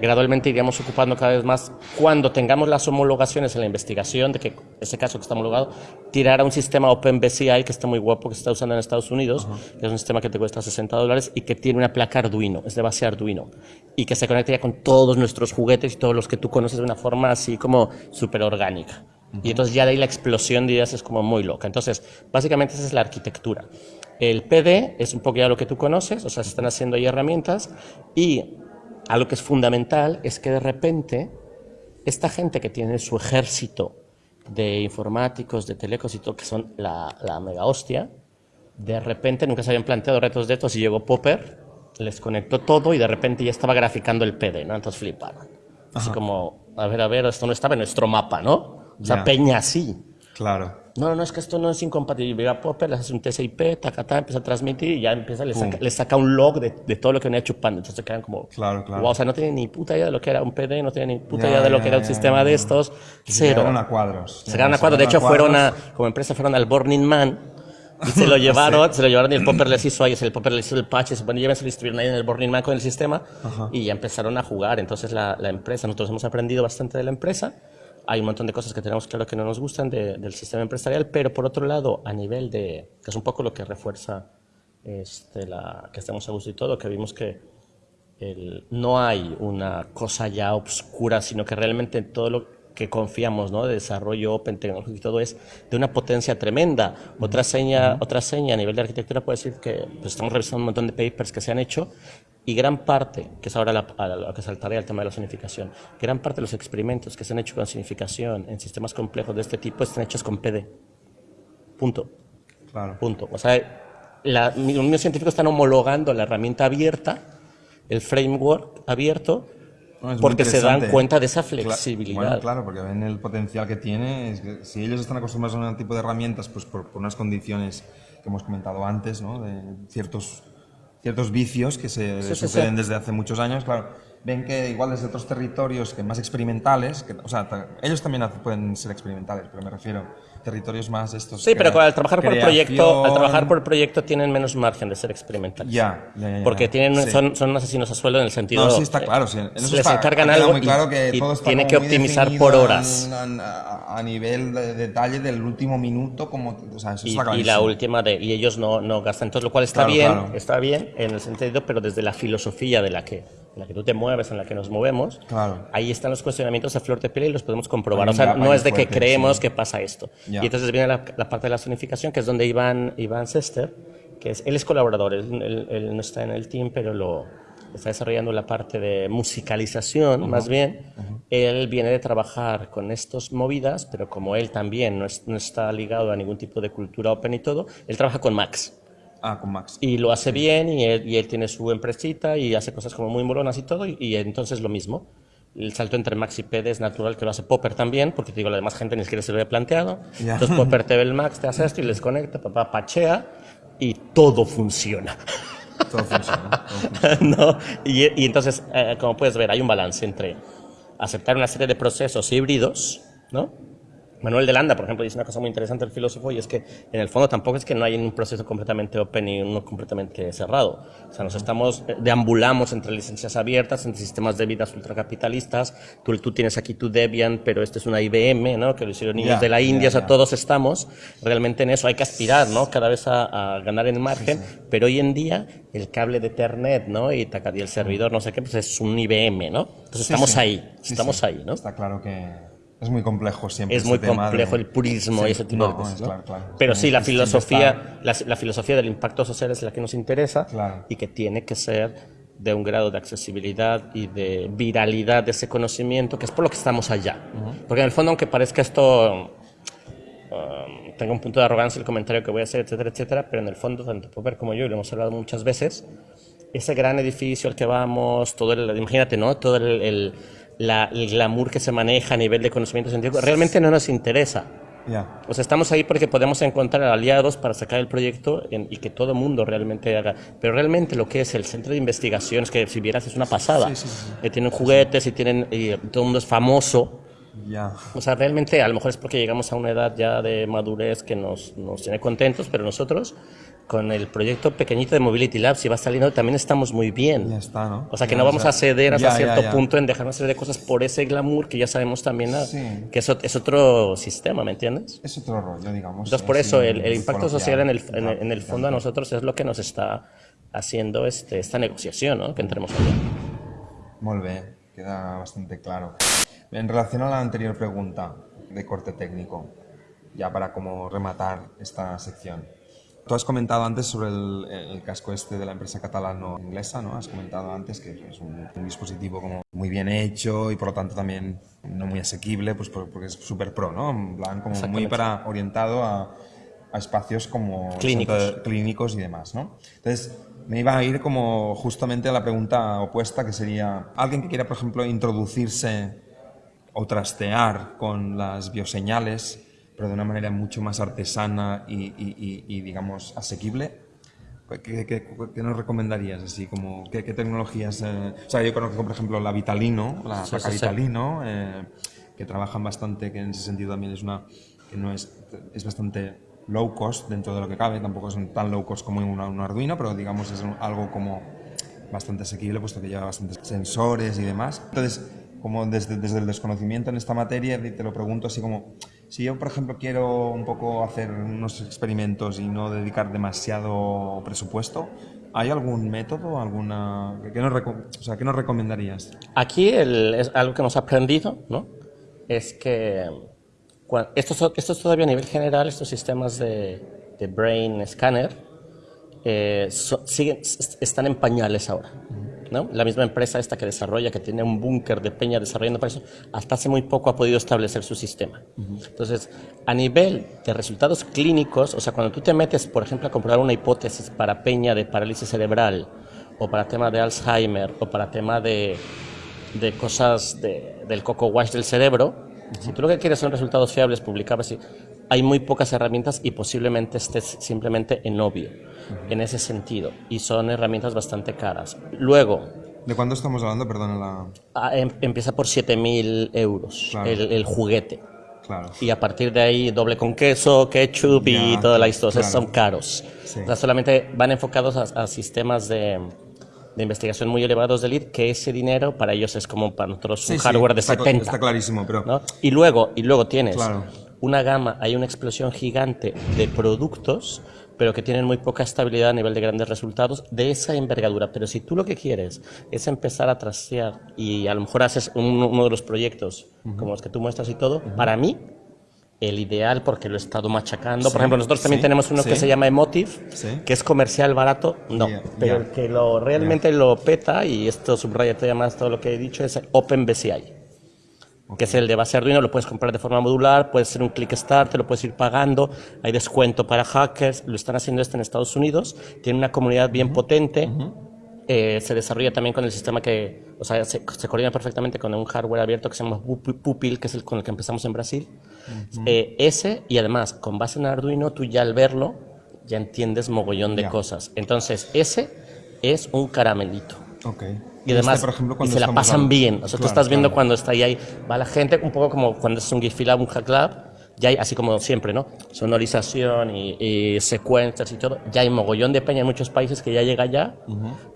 Speaker 2: gradualmente iríamos ocupando cada vez más. Cuando tengamos las homologaciones en la investigación de que ese caso que está homologado tirar a un sistema OpenBCI que está muy guapo que se está usando en Estados Unidos que es un sistema que te cuesta 60 dólares y que tiene una placa Arduino es de base Arduino y que se conecta ya con todos nuestros juguetes y todos los que tú conoces de una forma así como súper orgánica. Y entonces ya de ahí la explosión de ideas es como muy loca. Entonces básicamente esa es la arquitectura. El PD es un poco ya lo que tú conoces o sea se están haciendo ahí herramientas y algo que es fundamental es que de repente esta gente que tiene su ejército de informáticos, de telecos y todo, que son la, la mega hostia, de repente nunca se habían planteado retos de estos y llegó Popper, les conectó todo y de repente ya estaba graficando el PD, ¿no? Entonces fliparon. Así como, a ver, a ver, esto no estaba en nuestro mapa, ¿no? O sea, peña así.
Speaker 1: Claro.
Speaker 2: No, no, es que esto no es incompatible. Llega Popper, le hace un TCP, tacatá, empieza a transmitir y ya empieza, le saca, le saca un log de, de todo lo que venía chupando. Entonces se quedan como,
Speaker 1: Claro, claro.
Speaker 2: "Guau", o sea, no tienen ni puta idea de lo que era un PD, no tienen ni puta idea de lo que era un sistema de estos.
Speaker 1: Y
Speaker 2: Cero.
Speaker 1: Llegaron a cuadros.
Speaker 2: Se quedaron a cuadros. De hecho, fueron a, como empresa, fueron al Burning Man y se lo llevaron, se lo llevaron y el Popper les hizo ahí, el Popper les hizo el patch, se supone, llévense, lo estuvieron ahí en el Burning Man con el sistema y ya empezaron a jugar. Entonces la, la empresa, nosotros hemos aprendido bastante de la empresa. Hay un montón de cosas que tenemos claro que no nos gustan de- del sistema empresarial, pero por otro lado, a nivel de, que es un poco lo que refuerza este, la, que estamos a gusto y todo, que vimos que el- no hay una cosa ya obscura, sino que realmente todo lo que confiamos, ¿no? De desarrollo open tecnológico y todo es de una potencia tremenda. Otra seña, otra seña a nivel de arquitectura puede decir que pues, estamos revisando un montón de papers que se han hecho y gran parte, que es ahora lo que saltaré al tema de la sonificación, gran parte de los experimentos que se han hecho con sonificación en sistemas complejos de este tipo están hechos con PD. Punto.
Speaker 1: Claro.
Speaker 2: Punto. O sea, la, los mismos científicos están homologando la herramienta abierta, el framework abierto,
Speaker 1: No,
Speaker 2: porque se dan cuenta de esa flexibilidad.
Speaker 1: Bueno, claro, porque ven el potencial que tiene. Es que si ellos están acostumbrados a un tipo de herramientas, pues por, por unas condiciones que hemos comentado antes, ¿no? De ciertos, ciertos vicios que se
Speaker 2: Sí,
Speaker 1: suceden
Speaker 2: sí.
Speaker 1: desde hace muchos años, claro. Ven que igual desde otros territorios que más experimentales, que, o sea, ellos también pueden ser experimentales, pero me refiero territorios más estos.
Speaker 2: Sí, pero al trabajar por proyecto, al
Speaker 1: creación.
Speaker 2: trabajar por proyecto tienen menos margen de ser experimentales.
Speaker 1: Ya, ya, ya, ya.
Speaker 2: Porque tienen,
Speaker 1: Sí.
Speaker 2: son, son asesinos a sueldo en el sentido.
Speaker 1: No, sí, está
Speaker 2: eh,
Speaker 1: claro. sí, en eso
Speaker 2: les
Speaker 1: está-
Speaker 2: encargan algo
Speaker 1: muy claro que
Speaker 2: y,
Speaker 1: todo está
Speaker 2: tiene que optimizar por horas.
Speaker 1: A, a nivel de detalle del último minuto, como, o sea, eso
Speaker 2: Y,
Speaker 1: está
Speaker 2: y la última de y ellos no, no gastan entonces lo cual está
Speaker 1: Claro,
Speaker 2: bien
Speaker 1: claro.
Speaker 2: está bien en el sentido pero desde la filosofía de la que en la que tú te mueves en la que nos movemos
Speaker 1: Claro.
Speaker 2: ahí están los cuestionamientos a flor de piel y los podemos comprobar o sea no es de
Speaker 1: ahí
Speaker 2: que
Speaker 1: fuerte,
Speaker 2: creemos
Speaker 1: sí.
Speaker 2: que pasa esto
Speaker 1: Ya.
Speaker 2: y entonces viene la, la parte de la zonificación que es donde Iván Iván Sester que es él es colaborador él, él- él no está en el team pero lo está desarrollando la parte de musicalización más bien él viene de trabajar con estas movidas pero como él también no, es- no está ligado a ningún tipo de cultura open y todo él trabaja con Max
Speaker 1: Ah, con Max.
Speaker 2: y lo hace bien y él, y él tiene su empresita y hace cosas como muy molonas y todo y, y entonces lo mismo. El salto entre Max y PD es natural que lo hace Popper también, porque te digo, la demás gente ni siquiera se lo había planteado. Entonces Popper te ve el Max, te hace esto y les conecta, papá pachea y todo funciona.
Speaker 1: Todo funciona. todo funciona.
Speaker 2: ¿no? y, y entonces, eh, como puedes ver, hay un balance entre aceptar una serie de procesos híbridos, ¿no? Manuel de Landa, por ejemplo, dice una cosa muy interesante el filósofo y es que en el fondo tampoco es que no hay un proceso completamente open y uno completamente cerrado. O sea, nos estamos, eh, deambulamos entre licencias abiertas, entre sistemas de vidas ultracapitalistas. Tú, tú tienes aquí tu Debian, pero este es una IBM, ¿no? Que lo hicieron niños de la India. O sea, todos estamos realmente en eso. Hay que aspirar, ¿no? Cada vez a, a ganar en margen. Pero hoy en día el cable de Ethernet, ¿no? Y, el servidor, no sé qué, pues es un IBM, ¿no? Entonces
Speaker 1: Sí,
Speaker 2: estamos ahí, estamos ahí, ¿no?
Speaker 1: Está claro que es muy complejo siempre.
Speaker 2: Es muy complejo
Speaker 1: de-
Speaker 2: el purismo
Speaker 1: Sí,
Speaker 2: y ese tipo
Speaker 1: no,
Speaker 2: de cosas. ¿no?
Speaker 1: claro, claro.
Speaker 2: Pero sí, la filosofía, la, la filosofía del impacto social es la que nos interesa
Speaker 1: Claro.
Speaker 2: y que tiene que ser de un grado de accesibilidad y de viralidad de ese conocimiento, que es por lo que estamos allá. Porque en el fondo, aunque parezca esto, um, tenga un punto de arrogancia el comentario que voy a hacer, etcétera, etcétera, pero en el fondo, tanto Popper como yo, y lo hemos hablado muchas veces, ese gran edificio al que vamos, todo el, imagínate, ¿no? Todo el, la, el glamour que se maneja a nivel de conocimiento científico, realmente no nos interesa. O sea, estamos ahí porque podemos encontrar aliados para sacar el proyecto y que todo el mundo realmente haga. Pero realmente lo que es el centro de investigaciones, que si vieras es una pasada. Eh, tienen juguetes y tienen y todo el mundo es famoso. O sea, realmente a lo mejor es porque llegamos a una edad ya de madurez que nos, nos tiene contentos, pero nosotros con el proyecto pequeñito de Mobility Labs, si va saliendo, también estamos muy bien.
Speaker 1: Ya está, ¿no?
Speaker 2: O sea, que no vamos a ceder hasta cierto punto en dejar una serie de cosas por ese glamour que ya sabemos también ah, que eso es otro sistema, ¿me entiendes?
Speaker 1: Es otro rollo, digamos.
Speaker 2: Entonces, por eso el, el impacto social en el, en, el, fondo a nosotros es lo que nos está haciendo este, esta negociación, ¿no? Que entremos allá.
Speaker 1: Muy bien, queda bastante claro. En relación a la anterior pregunta de corte técnico, ya para como rematar esta sección. Tú has comentado antes sobre el, casco este de la empresa catalano-inglesa, ¿no? Has comentado antes que es un, dispositivo como muy bien hecho y por lo tanto también no muy asequible, pues porque es súper pro, ¿no? En plan, como muy para, orientado a, a espacios como
Speaker 2: clínicos.
Speaker 1: clínicos y demás, ¿no? Entonces, me iba a ir como justamente a la pregunta opuesta, que sería, alguien que quiera, por ejemplo, introducirse o trastear con las bioseñales, pero de una manera mucho más artesana y, digamos, asequible. ¿Qué, qué, nos recomendarías? Así como, ¿qué, tecnologías? Eh? O sea, yo conozco, por ejemplo, la Vitalino, la Vitalino, eh, que trabajan bastante, que en ese sentido también es una, que no es, es bastante low cost dentro de lo que cabe, tampoco es tan low cost como un, un Arduino, pero digamos es algo como bastante asequible, puesto que lleva bastantes sensores y demás. Entonces, como desde, desde el desconocimiento en esta materia, te lo pregunto así como, si yo, por ejemplo, quiero un poco hacer unos experimentos y no dedicar demasiado presupuesto, ¿hay algún método, alguna que nos, o sea, ¿qué nos recomendarías?
Speaker 2: Aquí es algo que hemos aprendido, ¿no? Es que esto, esto es todavía a nivel general, estos sistemas de, de brain scanner eh, siguen, están en pañales ahora. La misma empresa esta que desarrolla, que tiene un búnker de peña desarrollando para eso, hasta hace muy poco ha podido establecer su sistema. Entonces, a nivel de resultados clínicos, o sea, cuando tú te metes, por ejemplo, a comprobar una hipótesis para peña de parálisis cerebral, o para tema de Alzheimer, o para tema de, de cosas de, del coco wash del cerebro, si tú lo que quieres son resultados fiables, publicables, hay muy pocas herramientas y posiblemente estés simplemente en obvio en ese sentido. Y son herramientas bastante caras. Luego...
Speaker 1: ¿De cuándo estamos hablando? Perdón, la...
Speaker 2: Ah, em, empieza por 7.000 euros el, juguete.
Speaker 1: Claro.
Speaker 2: Y a partir de ahí doble con queso, ketchup y toda la historia. Son caros. solamente van enfocados a, sistemas de, de, investigación muy elevados de lead, que ese dinero para ellos es como para nosotros un hardware de 70.
Speaker 1: Está clarísimo, pero...
Speaker 2: Y, luego, y luego tienes una gama, hay una explosión gigante de productos pero que tienen muy poca estabilidad a nivel de grandes resultados de esa envergadura. Pero si tú lo que quieres es empezar a trastear y a lo mejor haces uno de los proyectos como los que tú muestras y todo, para mí el ideal, porque lo he estado machacando. Por ejemplo, nosotros también tenemos uno que se llama Emotive, que es comercial barato, no, pero el que lo, realmente lo peta, y esto subraya todavía más todo lo que he dicho, es OpenBCI que es el de base Arduino, lo puedes comprar de forma modular, puedes hacer un click start, te lo puedes ir pagando, hay descuento para hackers, lo están haciendo esto en Estados Unidos, tiene una comunidad bien potente, eh, se desarrolla también con el sistema que, o sea, se, coordina perfectamente con un hardware abierto que se llama Pupil, que es el con el que empezamos en Brasil. Eh, ese, y además, con base en Arduino, tú ya al verlo, ya entiendes mogollón de cosas. Entonces, ese es un caramelito.
Speaker 1: Okay.
Speaker 2: Y además, este, por ejemplo, y se la pasan bien. O sea, tú estás viendo cuando está ahí, ahí, va la gente, un poco como cuando es un GIF Lab, un Hack Lab, ya hay, así como siempre, ¿no? Sonorización y, y secuencias y todo. Ya hay mogollón de peña en muchos países que ya llega ya,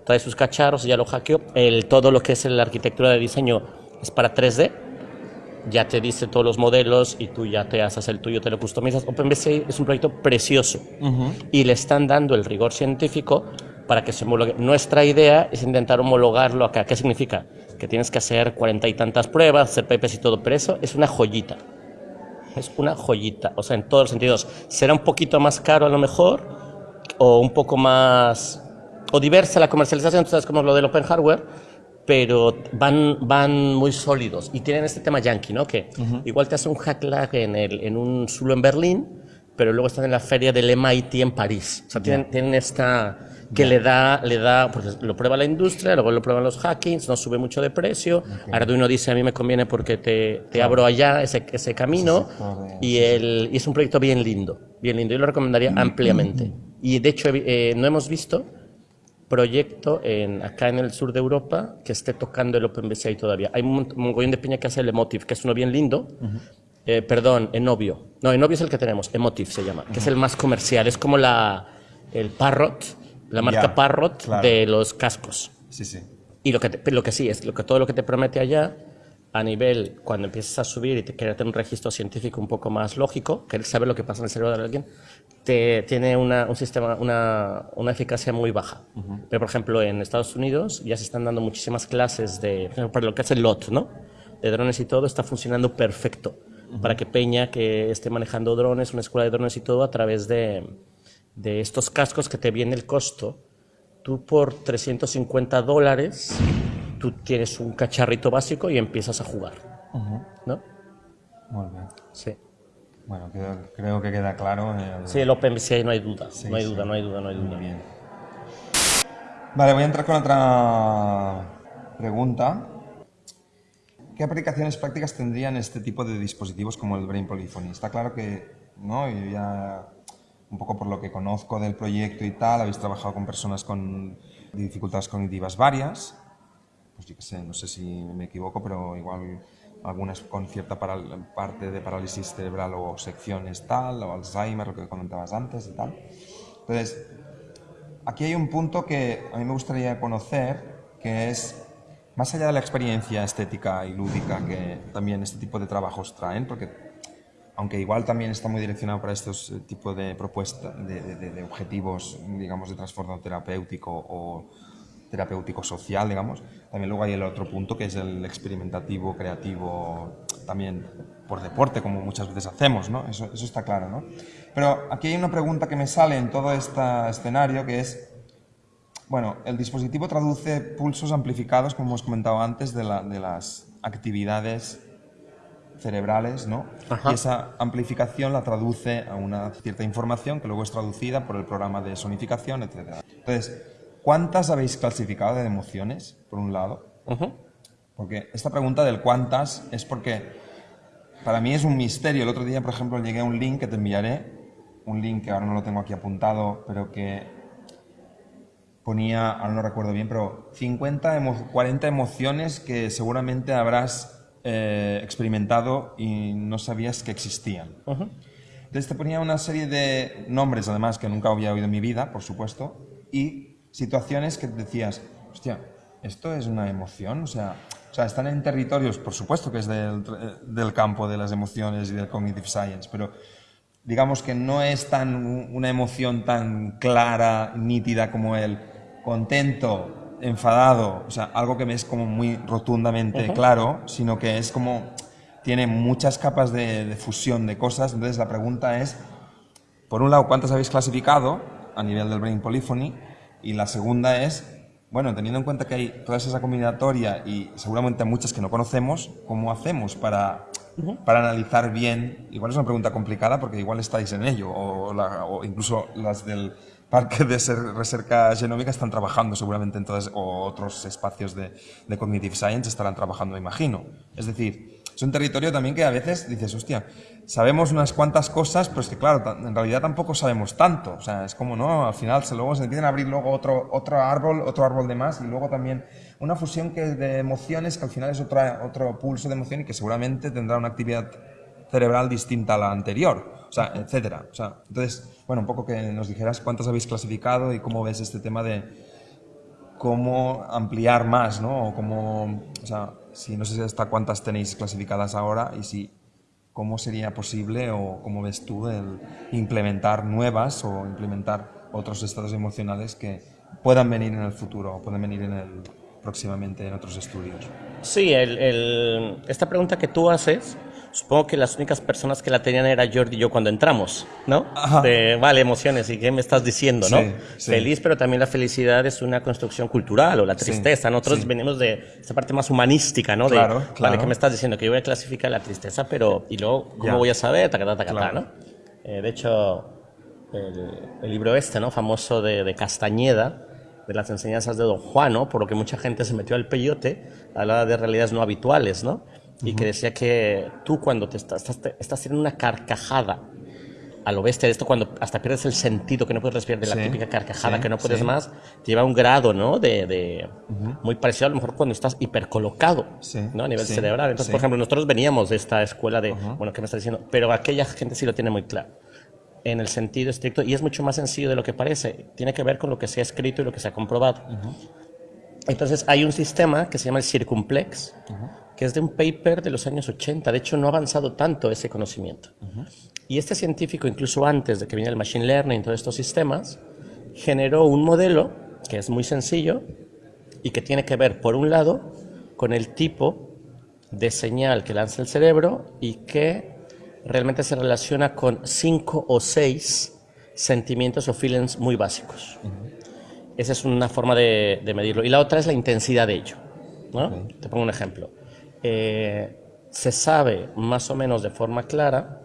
Speaker 2: trae sus cacharros y ya lo hackeó. El, todo lo que es la arquitectura de diseño es para 3D. Ya te dice todos los modelos y tú ya te haces el tuyo, te lo customizas. OpenBCI es un proyecto precioso y le están dando el rigor científico para que se homologue. Nuestra idea es intentar homologarlo acá. ¿Qué significa? Que tienes que hacer cuarenta y tantas pruebas, hacer papers y todo, pero eso es una joyita. Es una joyita, o sea, en todos los sentidos. Será un poquito más caro a lo mejor, o un poco más o diversa la comercialización, tú sabes como lo del open hardware, pero van, van muy sólidos y tienen este tema yankee, ¿no? Que igual te hace un hack lag en, el, en un zulo en Berlín, pero luego están en la feria del MIT en París. O sea, tienen, tienen esta que le da, le da, porque lo prueba la industria, luego lo prueban los hackings, no sube mucho de precio. Arduino dice, a mí me conviene porque te, te abro allá ese, ese camino. y, el, y es un proyecto bien lindo, bien lindo. Yo lo recomendaría ampliamente. Y de hecho, eh, no hemos visto proyecto en, acá en el sur de Europa que esté tocando el OpenBCI todavía. Hay un mogollón de piña que hace el Emotive, que es uno bien lindo. Eh, perdón, Enovio. No, Enovio es el que tenemos, Emotive se llama, que es el más comercial. Es como la, el Parrot, la marca Parrot de los cascos.
Speaker 1: Sí, sí.
Speaker 2: Y lo que, lo que sí, es lo que, todo lo que te promete allá, a nivel, cuando empiezas a subir y te quieres tener un registro científico un poco más lógico, quieres saber lo que pasa en el cerebro de alguien, te, tiene una, un sistema, una, una, eficacia muy baja. Pero, por ejemplo, en Estados Unidos ya se están dando muchísimas clases de, para lo que es el LOT, ¿no? De drones y todo, está funcionando perfecto. Para que Peña, que esté manejando drones, una escuela de drones y todo, a través de, de estos cascos que te viene el costo, tú por 350 dólares, tú tienes un cacharrito básico y empiezas a jugar. ¿No?
Speaker 1: Muy bien.
Speaker 2: Sí.
Speaker 1: Bueno, creo, que queda claro.
Speaker 2: El... Sí, el OpenBCI no hay duda. no hay duda, no hay duda, no hay duda.
Speaker 1: Muy bien. Vale, voy a entrar con otra pregunta. ¿Qué aplicaciones prácticas tendrían este tipo de dispositivos como el Brain Polyphony? Está claro que, ¿no? Yo ya un poco por lo que conozco del proyecto y tal, habéis trabajado con personas con dificultades cognitivas varias, pues yo qué sé, no sé si me equivoco, pero igual algunas con cierta parte de parálisis cerebral o secciones tal, o Alzheimer, lo que comentabas antes y tal. Entonces, aquí hay un punto que a mí me gustaría conocer, que es, más allá de la experiencia estética y lúdica que también este tipo de trabajos traen, porque aunque igual también está muy direccionado para estos eh, tipos de propuestas, de, objetivos, digamos, de trastorno terapéutico o terapéutico social, digamos. También luego hay el otro punto que es el experimentativo, creativo, también por deporte, como muchas veces hacemos, ¿no? Eso, está claro, ¿no? Pero aquí hay una pregunta que me sale en todo este escenario que es, bueno, el dispositivo traduce pulsos amplificados, como hemos comentado antes, de las actividades cerebrales, ¿no? Y esa amplificación la traduce a una cierta información que luego es traducida por el programa de sonificación, etc. Entonces, ¿cuántas habéis clasificado de emociones, por un lado? Porque esta pregunta del cuántas es porque para mí es un misterio. El otro día, por ejemplo, llegué a un link que te enviaré, un link que ahora no lo tengo aquí apuntado, pero que ponía, ahora no recuerdo bien, pero 50, 40 emociones que seguramente habrás eh, experimentado y no sabías que existían. Entonces te ponía una serie de nombres, además, que nunca había oído en mi vida, por supuesto, y situaciones que decías, hostia, ¿esto es una emoción? O sea, o sea están en territorios, por supuesto que es del, del campo de las emociones y del cognitive science, pero digamos que no es tan una emoción tan clara, nítida como el contento, enfadado, o sea, algo que me es como muy rotundamente claro, sino que es como, tiene muchas capas de, fusión de cosas. Entonces la pregunta es, por un lado, ¿cuántas habéis clasificado a nivel del Brain Polyphony? Y la segunda es, bueno, teniendo en cuenta que hay toda esa combinatoria y seguramente muchas que no conocemos, ¿cómo hacemos para, para analizar bien? Igual es una pregunta complicada porque igual estáis en ello, o, o incluso las del parque de recerca genómica están trabajando seguramente en todos o otros espacios de, de, Cognitive Science estarán trabajando, imagino. Es decir, es un territorio también que a veces dices, hostia, sabemos unas cuantas cosas, pero es que claro, en realidad tampoco sabemos tanto. O sea, es como, ¿no? Al final se, luego se empiezan a abrir luego otro, otro árbol, otro árbol de más y luego también una fusión que de emociones que al final es otra, otro pulso de emoción y que seguramente tendrá una actividad cerebral distinta a la anterior sea, etcétera. O sea, entonces, bueno, un poco que nos dijeras cuántas habéis clasificado y cómo ves este tema de cómo ampliar más, ¿no? O cómo, o sea, si no sé hasta cuántas tenéis clasificadas ahora y si cómo sería posible o cómo ves tú el implementar nuevas o implementar otros estados emocionales que puedan venir en el futuro o pueden venir en el próximamente en otros estudios.
Speaker 2: Sí, el, el, esta pregunta que tú haces, supongo que las únicas personas que la tenían era Jordi y yo cuando entramos, ¿no? De, vale, emociones, ¿y qué me estás diciendo, no? Feliz, pero también la felicidad es una construcción cultural, o la tristeza. Nosotros venimos de esta parte más humanística, ¿no? De,
Speaker 1: claro, claro.
Speaker 2: Vale, ¿qué me estás diciendo? Que yo voy a clasificar la tristeza, pero, ¿y luego cómo voy a saber? Tacatá, tacatá, ¿no? Eh, de hecho, el, el, libro este, ¿no? Famoso de, de Castañeda, de las enseñanzas de Don Juan, ¿no? por lo que mucha gente se metió al peyote, hablaba de realidades no habituales, ¿no? Y que decía que tú cuando te estás, estás, estás haciendo una carcajada a lo bestia, esto cuando hasta pierdes el sentido, que no puedes respirar de la sí, típica carcajada, sí, que no puedes sí. más, te lleva a un grado, ¿no? De, de uh -huh. muy parecido a lo mejor cuando estás hipercolocado, ¿no? A nivel cerebral. Entonces, por ejemplo, nosotros veníamos de esta escuela de, uh -huh. bueno, ¿qué me estás diciendo? Pero aquella gente sí lo tiene muy claro en el sentido estricto y es mucho más sencillo de lo que parece. Tiene que ver con lo que se ha escrito y lo que se ha comprobado. Uh -huh. Entonces hay un sistema que se llama el Circumplex. Que es de un paper de los años 80. De hecho, no ha avanzado tanto ese conocimiento. Uh -huh. Y este científico, incluso antes de que viniera el Machine Learning y todos estos sistemas, generó un modelo que es muy sencillo y que tiene que ver, por un lado, con el tipo de señal que lanza el cerebro y que realmente se relaciona con cinco o seis sentimientos o feelings muy básicos. Uh -huh. Esa es una forma de, de, medirlo. Y la otra es la intensidad de ello. ¿no? Te pongo un ejemplo. Eh, se sabe más o menos de forma clara,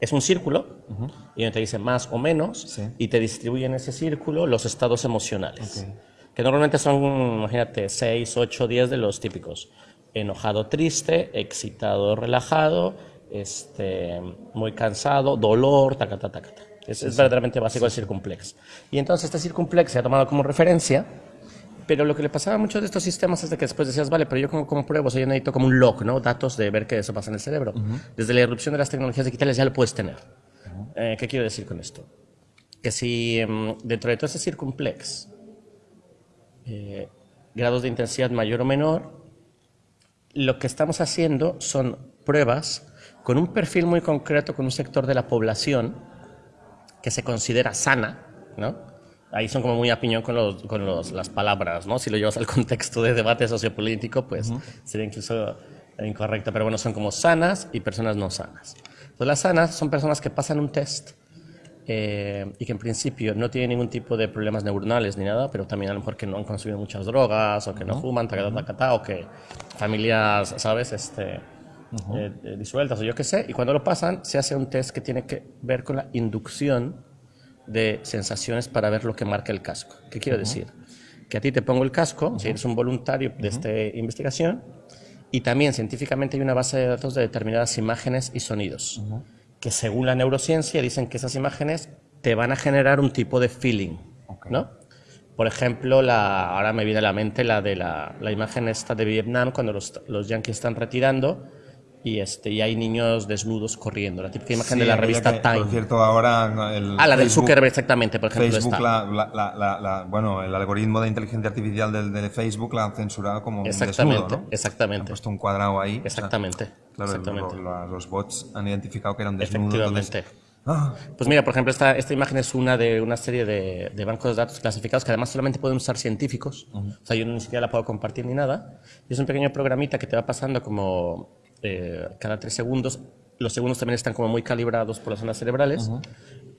Speaker 2: es un círculo, uh -huh. y donde te dice más o menos, sí. y te distribuye en ese círculo los estados emocionales. Okay. Que normalmente son, imagínate, 6, 8, 10 de los típicos. Enojado, triste, excitado, relajado, este, muy cansado, dolor, tacata, tacata. Es, sí, es verdaderamente básico el circumplex. Y entonces este circumplex se ha tomado como referencia, pero lo que le pasaba a muchos de estos sistemas es de que después decías, vale, pero yo como, como pruebo, o sea, yo necesito como un log, ¿no? Datos de ver que eso pasa en el cerebro. Uh -huh. Desde la irrupción de las tecnologías digitales ya lo puedes tener. Uh -huh. eh, ¿Qué quiero decir con esto? Que si um, dentro de todo ese circumplex, eh, grados de intensidad mayor o menor, lo que estamos haciendo son pruebas con un perfil muy concreto, con un sector de la población que se considera sana, ¿no? Ahí son como muy a piñón con, los, con los, las palabras, ¿no? Si lo llevas al contexto de debate sociopolítico, pues uh -huh. sería incluso incorrecto, pero bueno, son como sanas y personas no sanas. Entonces, las sanas son personas que pasan un test eh, y que en principio no tienen ningún tipo de problemas neuronales ni nada, pero también a lo mejor que no han consumido muchas drogas o que no fuman, tacata, tacata, o que familias, ¿sabes? Este, uh -huh. eh, disueltas o yo qué sé, y cuando lo pasan se hace un test que tiene que ver con la inducción de sensaciones para ver lo que marca el casco. ¿Qué quiero uh -huh. decir? Que a ti te pongo el casco, uh -huh. si eres un voluntario de esta investigación, y también científicamente hay una base de datos de determinadas imágenes y sonidos, que según la neurociencia dicen que esas imágenes te van a generar un tipo de feeling, okay. ¿no? Por ejemplo, la, ahora me viene a la mente la de la, la imagen esta de Vietnam, cuando los, los yanquis están retirando, y, este, y hay niños desnudos corriendo. La típica imagen sí, de la revista que, Time.
Speaker 1: Por cierto, ahora. El
Speaker 2: ah, la del Zuckerberg, exactamente, por ejemplo.
Speaker 1: Facebook, la, la, la, bueno, el algoritmo de inteligencia artificial del, de Facebook la han censurado como
Speaker 2: exactamente,
Speaker 1: desnudo, ¿no?
Speaker 2: Exactamente. Han
Speaker 1: puesto un cuadrado ahí.
Speaker 2: Exactamente.
Speaker 1: O sea, claro,
Speaker 2: exactamente.
Speaker 1: Los, los, bots han identificado que eran desnudos.
Speaker 2: Efectivamente. Entonces, Ah. Pues mira, por ejemplo, esta, esta imagen es una de una serie de, de, bancos de datos clasificados que además solamente pueden usar científicos. Uh -huh. O sea, yo ni siquiera la puedo compartir ni nada. Y es un pequeño programita que te va pasando como eh, cada tres segundos. Los segundos también están como muy calibrados por las zonas cerebrales. Uh -huh.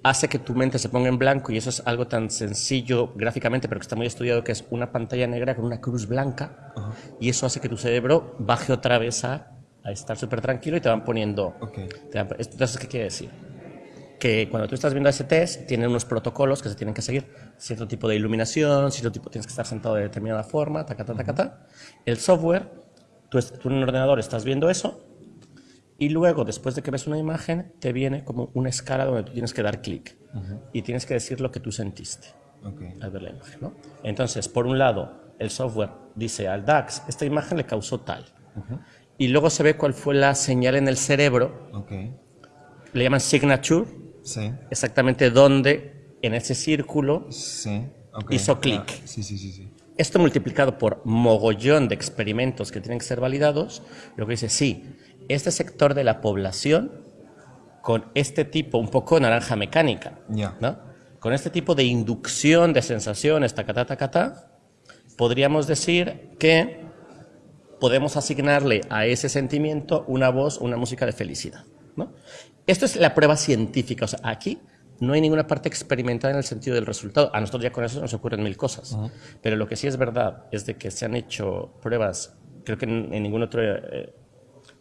Speaker 2: Hace que tu mente se ponga en blanco y eso es algo tan sencillo gráficamente, pero que está muy estudiado, que es una pantalla negra con una cruz blanca. Uh -huh. Y eso hace que tu cerebro baje otra vez a, a estar súper tranquilo y te van poniendo...
Speaker 1: Okay.
Speaker 2: Te van, entonces, ¿qué quiere decir? que cuando tú estás viendo ese test, tienen unos protocolos que se tienen que seguir. Cierto tipo de iluminación, cierto tipo, tienes que estar sentado de determinada forma, ta, ta, ta, ta, ta. El software, tú, tú en un ordenador estás viendo eso, y luego, después de que ves una imagen, te viene como una escala donde tú tienes que dar clic. Uh -huh. Y tienes que decir lo que tú sentiste
Speaker 1: okay.
Speaker 2: al ver la imagen. ¿no? Entonces, por un lado, el software dice al DAX, esta imagen le causó tal. Uh -huh. Y luego se ve cuál fue la señal en el cerebro.
Speaker 1: Okay.
Speaker 2: Le llaman signature
Speaker 1: Sí.
Speaker 2: Exactamente dónde en ese círculo
Speaker 1: sí. okay.
Speaker 2: hizo clic.
Speaker 1: Ah, sí, sí, sí, sí.
Speaker 2: Esto multiplicado por mogollón de experimentos que tienen que ser validados, lo que dice, sí, este sector de la población con este tipo, un poco naranja mecánica,
Speaker 1: yeah.
Speaker 2: ¿no? con este tipo de inducción de sensaciones, tacatá, tacatá, podríamos decir que podemos asignarle a ese sentimiento una voz, una música de felicidad. ¿no? Esto es la prueba científica. O sea, aquí no hay ninguna parte experimentada en el sentido del resultado. A nosotros ya con eso nos ocurren mil cosas. Pero lo que sí es verdad es de que se han hecho pruebas, creo que en, ningún otro, eh,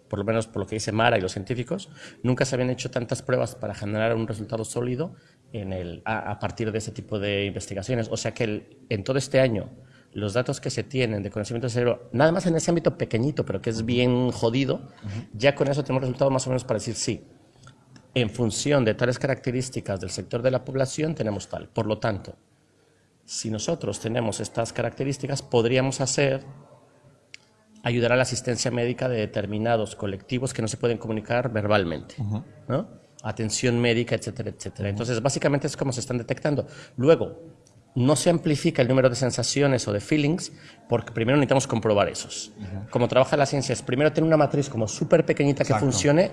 Speaker 2: por lo menos por lo que dice Mara y los científicos, nunca se habían hecho tantas pruebas para generar un resultado sólido en el, a, partir de ese tipo de investigaciones. O sea que en todo este año los datos que se tienen de conocimiento del cerebro, nada más en ese ámbito pequeñito, pero que es bien jodido, ya con eso tenemos resultados más o menos para decir sí. En función de tales características del sector de la población, tenemos tal. Por lo tanto, si nosotros tenemos estas características, podríamos hacer ayudar a la asistencia médica de determinados colectivos que no se pueden comunicar verbalmente, ¿no? Atención médica, etcétera, etcétera. Entonces, básicamente es como se están detectando. Luego, no se amplifica el número de sensaciones o de feelings porque primero necesitamos comprobar esos. Como trabaja la ciencia es primero tener una matriz como súper pequeñita que funcione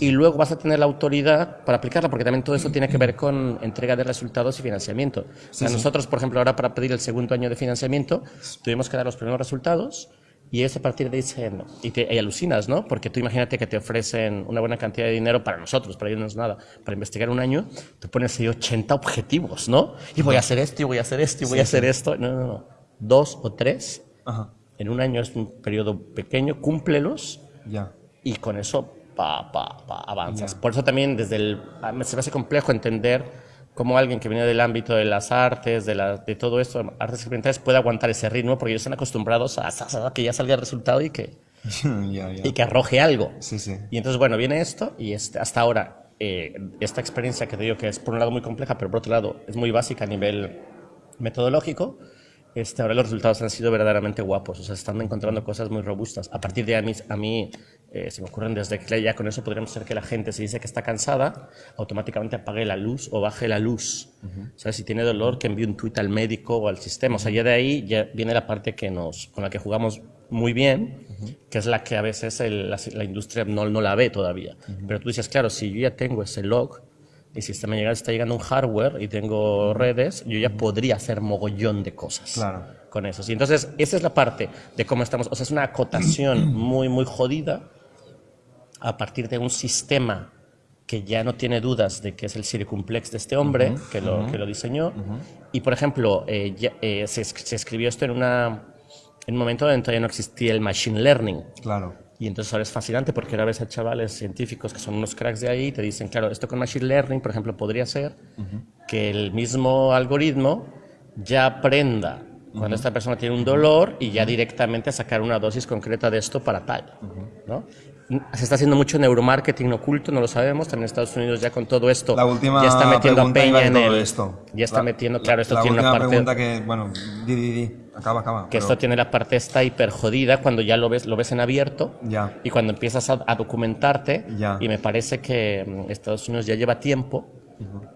Speaker 2: y luego vas a tener la autoridad para aplicarla porque también todo eso tiene que ver con entrega de resultados y financiamiento. nosotros, por ejemplo, ahora para pedir el segundo año de financiamiento tuvimos que dar los primeros resultados y es a partir de dicen, y, te, alucinas, ¿no? Porque tú imagínate que te ofrecen una buena cantidad de dinero para nosotros, para ellos no es nada, para investigar un año, tú pones ahí 80 objetivos, ¿no? Y voy a hacer esto, y voy a hacer esto, y voy a hacer esto. No, no, no. Dos o tres. En un año es un periodo pequeño, cúmplelos. Ya. Y con eso, pa, pa, pa, avanzas. Por eso también desde el... Se me hace complejo entender cómo alguien que viene del ámbito de las artes, de, la, de todo esto, artes experimentales, puede aguantar ese ritmo porque ellos están acostumbrados a, que ya salga el resultado y que, y que arroje algo. Sí, sí. Y entonces, bueno, viene esto y este, hasta ahora eh, esta experiencia que te digo que es por un lado muy compleja, pero por otro lado es muy básica a nivel metodológico, este, ahora los resultados han sido verdaderamente guapos, o sea, están encontrando cosas muy robustas. A partir de a mí, a mí eh, se me ocurren desde que ya con eso podríamos hacer que la gente se dice que está cansada, automáticamente apague la luz o baje la luz. ¿Sabes? Si tiene dolor, que envíe un tweet al médico o al sistema. O sea, ya de ahí ya viene la parte que nos, con la que jugamos muy bien, que es la que a veces la, industria no, no, la ve todavía. Pero tú dices, claro, si yo ya tengo ese log, y si está, me está llegando un hardware y tengo redes, yo ya podría hacer mogollón de cosas con eso. Y entonces, esa es la parte de cómo estamos. O sea, es una acotación muy, muy jodida a partir de un sistema que ya no tiene dudas de que es el circumplex de este hombre que, lo, que lo diseñó. Y, por ejemplo, eh, eh, se, se, escribió esto en, una, en un momento en que todavía no existía el machine learning. Claro. Y entonces ahora es fascinante porque ahora ves a chavales científicos que son unos cracks de ahí y te dicen, claro, esto con Machine Learning, por ejemplo, podría ser que el mismo algoritmo ya aprenda cuando esta persona tiene un dolor y ya directamente sacar una dosis concreta de esto para tal. ¿no? Se está haciendo mucho neuromarketing oculto, no lo sabemos. También en Estados Unidos ya con todo esto
Speaker 1: la última
Speaker 2: ya está metiendo a Peña en el,
Speaker 1: esto.
Speaker 2: Ya está metiendo, claro, esto
Speaker 1: la
Speaker 2: tiene una parte.
Speaker 1: pregunta que, bueno, di, di, di. Acaba, acaba.
Speaker 2: Que esto tiene la parte esta hiper jodida cuando ya lo ves, lo ves en abierto. Ya. Y cuando empiezas a, documentarte. Ya. Y me parece que mm, Estados Unidos ya lleva tiempo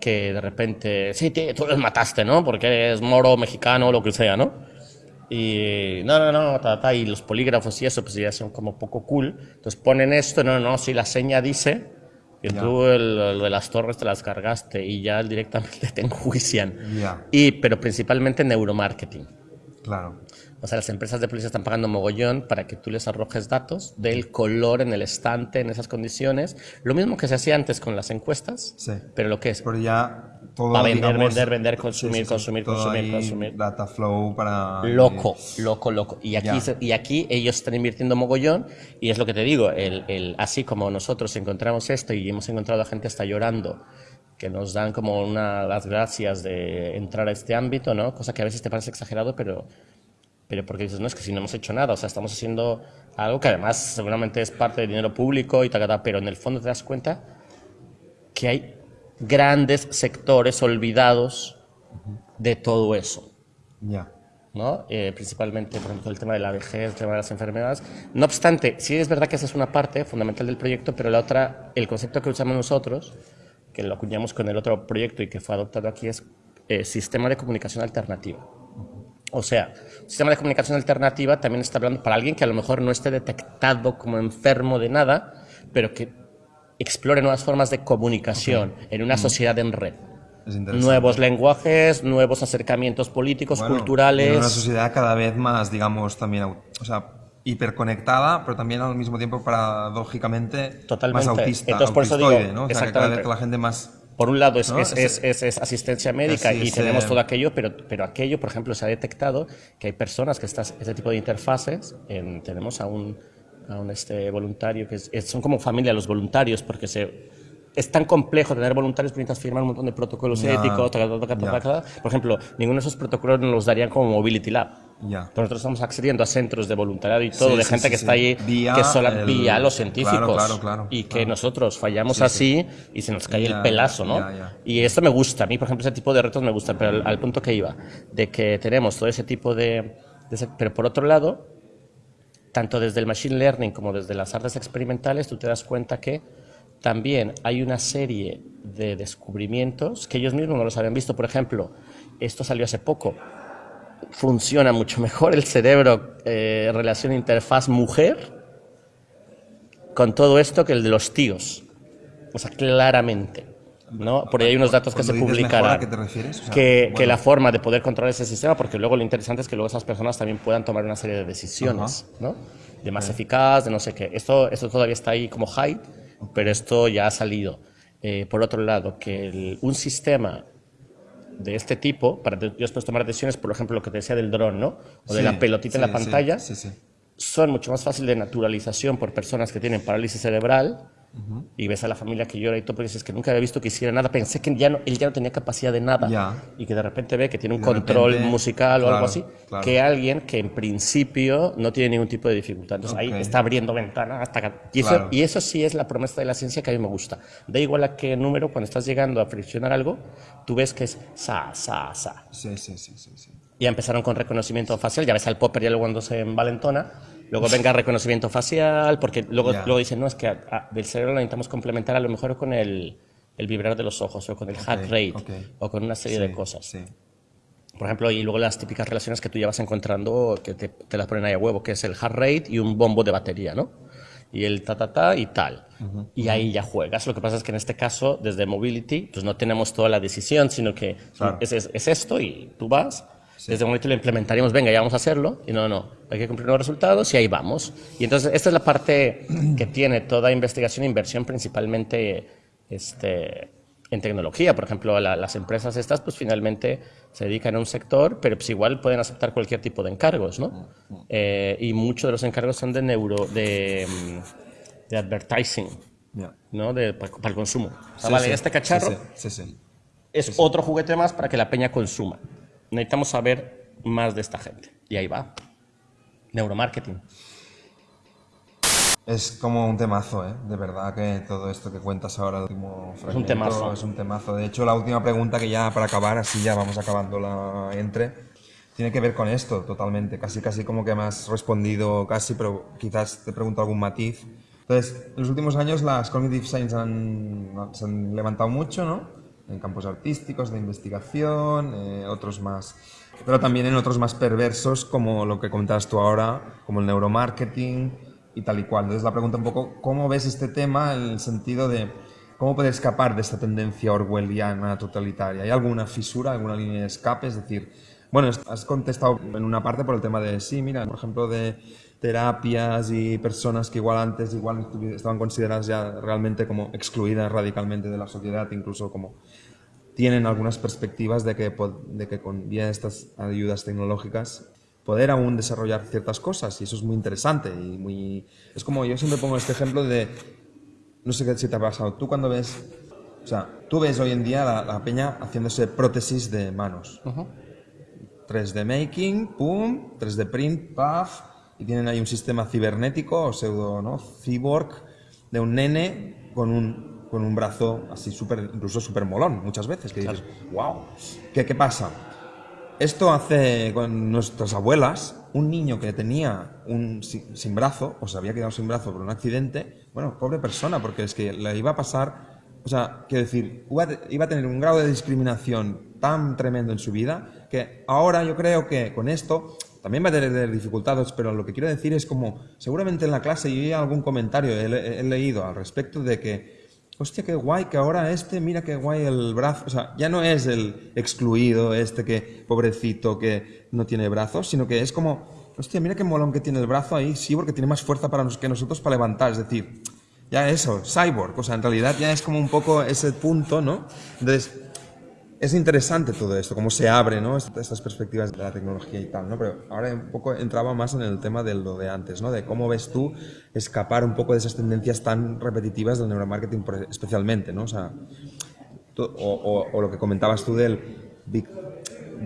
Speaker 2: que de repente, sí, tú los mataste, ¿no? Porque eres moro, mexicano, lo que sea, ¿no? Y no, no, no, ta, ta, y los polígrafos y eso, pues ya son como poco cool. Entonces ponen esto, no, no, si la seña dice que tú el, de las torres te las cargaste y ya directamente te enjuician. Y, pero principalmente neuromarketing. Claro. O sea, las empresas de policía están pagando mogollón para que tú les arrojes datos del color en el estante, en esas condiciones. Lo mismo que se hacía antes con las encuestas, sí. pero lo que es...
Speaker 1: Pero ya todo,
Speaker 2: Para vender, vender, vender, consumir, consumir, consumir, consumir.
Speaker 1: Data flow para...
Speaker 2: Loco, loco, loco. Y aquí, y aquí ellos están invirtiendo mogollón y es lo que te digo, el, el, así como nosotros encontramos esto y hemos encontrado a gente hasta llorando que nos dan como una, las gracias de entrar a este ámbito, ¿no? Cosa que a veces te parece exagerado, pero pero porque dices, no, es que si no hemos hecho nada, o sea, estamos haciendo algo que además seguramente es parte del dinero público y tal, pero en el fondo te das cuenta que hay grandes sectores olvidados de todo eso. Ya. ¿no? Eh, principalmente, por ejemplo, el tema de la vejez, el tema de las enfermedades. No obstante, sí es verdad que esa es una parte fundamental del proyecto, pero la otra, el concepto que usamos nosotros, que lo acuñamos con el otro proyecto y que fue adoptado aquí, es eh, sistema de comunicación alternativa. O sea, sistema de comunicación alternativa también está hablando para alguien que a lo mejor no esté detectado como enfermo de nada, pero que explore nuevas formas de comunicación en una mm. sociedad en red. nuevos lenguajes, nuevos acercamientos políticos,
Speaker 1: Bueno,
Speaker 2: culturales.
Speaker 1: En una sociedad cada vez más, digamos, también, o sea, hiperconectada, pero también al mismo tiempo, paradójicamente,
Speaker 2: Totalmente.
Speaker 1: más autista,
Speaker 2: Entonces, por eso digo,
Speaker 1: ¿no? O sea, que cada vez
Speaker 2: exactamente.
Speaker 1: que la gente más...
Speaker 2: Por un lado es,
Speaker 1: ¿no?
Speaker 2: es,
Speaker 1: Ese-
Speaker 2: es- es- es asistencia médica y tenemos todo aquello, pero, pero aquello, por ejemplo, se ha detectado que hay personas que estas, este tipo de interfaces, en- tenemos a un, a un este, voluntario que es- son como familia los voluntarios porque se, es tan complejo tener voluntarios que necesitas firmar un montón de protocolos
Speaker 1: Ya,
Speaker 2: éticos, taca, taca, taca,
Speaker 1: ya.
Speaker 2: taca. por ejemplo, ninguno de esos protocolos nos los darían como Mobility Lab.
Speaker 1: Ya.
Speaker 2: Pero nosotros estamos accediendo a centros de voluntariado y todo,
Speaker 1: Sí,
Speaker 2: de
Speaker 1: sí,
Speaker 2: gente
Speaker 1: sí,
Speaker 2: que está ahí,
Speaker 1: Vía
Speaker 2: que solo
Speaker 1: el-
Speaker 2: vía los científicos.
Speaker 1: Claro, claro, claro,
Speaker 2: y que nosotros fallamos
Speaker 1: Sí, sí.
Speaker 2: así y se nos cae el pelazo, ¿no? Y esto me gusta, a mí, por ejemplo, ese tipo de retos me gustan, pero al, al punto que iba, de que tenemos todo ese tipo de, de ese- Pero por otro lado, tanto desde el machine learning como desde las artes experimentales, tú te das cuenta que también hay una serie de descubrimientos que ellos mismos no los habían visto. Por ejemplo, esto salió hace poco. Funciona mucho mejor el cerebro eh, relación interfaz mujer con todo esto que el de los tíos. O sea, claramente. ¿No? Por ahí hay unos datos que se publicarán.
Speaker 1: ¿a qué te refieres? O sea,
Speaker 2: que,
Speaker 1: bueno.
Speaker 2: que la forma de poder controlar ese sistema, porque luego lo interesante es que luego esas personas también puedan tomar una serie de decisiones, ¿no? De más eficaz, de no sé qué. Esto, esto todavía está ahí como hype, pero esto ya ha salido. Eh, por otro lado, que el- un sistema de este tipo, para de- después tomar decisiones, por ejemplo, lo que te decía del dron, ¿no? O de
Speaker 1: Sí,
Speaker 2: la pelotita en
Speaker 1: sí,
Speaker 2: la
Speaker 1: sí,
Speaker 2: pantalla, son mucho más fácil de naturalización por personas que tienen parálisis cerebral y ves a la familia que llora y todo, porque dices que nunca había visto que hiciera nada, pensé que ya no, él ya no tenía capacidad de nada y que de repente ve que tiene un control
Speaker 1: repente,
Speaker 2: musical o algo así,
Speaker 1: claro.
Speaker 2: que alguien que en principio no tiene ningún tipo de dificultad. Entonces ahí está abriendo ventanas hasta y, eso, y eso sí es la promesa de la ciencia que a mí me gusta. Da igual a qué número, cuando estás llegando a friccionar algo, tú ves que es sa, sa, sa.
Speaker 1: Sí, sí, sí, sí, sí.
Speaker 2: Ya empezaron con reconocimiento facial, ya ves al popper ya luego cuando se envalentona, luego venga reconocimiento facial, porque luego,
Speaker 1: Ya.
Speaker 2: luego dicen, no, es que a- a- del cerebro lo necesitamos complementar a lo mejor con el, el vibrar de los ojos, o con el heart rate,
Speaker 1: ok.
Speaker 2: o con una serie de
Speaker 1: Sí,
Speaker 2: cosas.
Speaker 1: Sí.
Speaker 2: Por ejemplo, y luego las típicas relaciones que tú ya vas encontrando, que te, te las ponen ahí a huevo, que es el heart rate y un bombo de batería, ¿no? Y el ta, ta, ta y tal. Y ahí ya juegas. Lo que pasa es que en este caso, desde Mobility, pues no tenemos toda la decisión, sino que
Speaker 1: Claro.
Speaker 2: es, es- es esto y tú vas. Desde Mobility lo implementaríamos, venga, ya vamos a hacerlo. Y no, no, hay que cumplir los resultados y ahí vamos. Y entonces, esta es la parte que tiene toda investigación e inversión, principalmente este, en tecnología. Por ejemplo, la- las empresas estas, pues finalmente se dedican a un sector, pero pues igual pueden aceptar cualquier tipo de encargos, ¿no? Eh, y muchos de los encargos son de neuro, de, de advertising. ¿no? De, para, para el consumo. O sea,
Speaker 1: Sí,
Speaker 2: vale,
Speaker 1: sí.
Speaker 2: este cacharro es otro juguete más para que la peña consuma. Necesitamos saber más de esta gente. Y ahí va. Neuromarketing.
Speaker 1: Es como un temazo, ¿eh? De verdad que todo esto que cuentas ahora, último fragmento,
Speaker 2: temazo.
Speaker 1: Es un temazo. De hecho, la última pregunta que ya para acabar, así ya vamos acabando la entre, tiene que ver con esto totalmente. Casi, casi como que me has respondido casi, pero quizás te pregunto algún matiz. Entonces, en los últimos años las cognitive science han, se han levantado mucho, ¿no? En campos artísticos, de investigación, eh, otros más. Pero también en otros más perversos, como lo que comentabas tú ahora, como el neuromarketing y tal y cual. Entonces, la pregunta un poco, ¿cómo ves este tema en el sentido de cómo poder escapar de esta tendencia orwelliana totalitaria? ¿Hay alguna fisura, alguna línea de escape? Es decir, bueno, has contestado en una parte por el tema de, sí, mira, por ejemplo, de terapias y personas que igual antes igual estaban consideradas ya realmente como excluidas radicalmente de la sociedad, incluso como tienen algunas perspectivas de que, de que con vía estas ayudas tecnológicas poder aún desarrollar ciertas cosas y eso es muy interesante y muy es como yo siempre pongo este ejemplo de no sé qué si te ha pasado tú cuando ves o sea tú ves hoy en día la, la peña haciéndose prótesis de manos. 3D making, pum, 3D print, paf, y tienen ahí un sistema cibernético o pseudo, ¿no? Cyborg de un nene con un, con un brazo así súper, incluso súper molón, muchas veces, que dices, wow, ¿qué, ¿qué pasa? Esto hace con nuestras abuelas, un niño que tenía un sin, sin brazo, o se había quedado sin brazo por un accidente, bueno, pobre persona, porque es que le iba a pasar, o sea, quiero decir, iba a, iba a tener un grado de discriminación tan tremendo en su vida, que ahora yo creo que con esto también va a tener dificultades, pero lo que quiero decir es como, seguramente en la clase yo algún comentario, he, he leído al respecto de que hostia, qué guay, que ahora este, mira qué guay el brazo. O sea, ya no es el excluido, este que, pobrecito, que no tiene brazos, sino que es como, hostia, mira qué molón que tiene el brazo ahí, sí, porque tiene más fuerza para que nosotros para levantar. Es decir, ya eso, cyborg. O sea, en realidad ya es como un poco ese punto, ¿no? Entonces, es interesante todo esto, cómo se abre, ¿no? Estas perspectivas de la tecnología y tal, ¿no? Pero ahora un poco entraba más en el tema de lo de antes, ¿no? De cómo ves tú escapar un poco de esas tendencias tan repetitivas del neuromarketing especialmente, ¿no? O sea, o, o, lo que comentabas tú del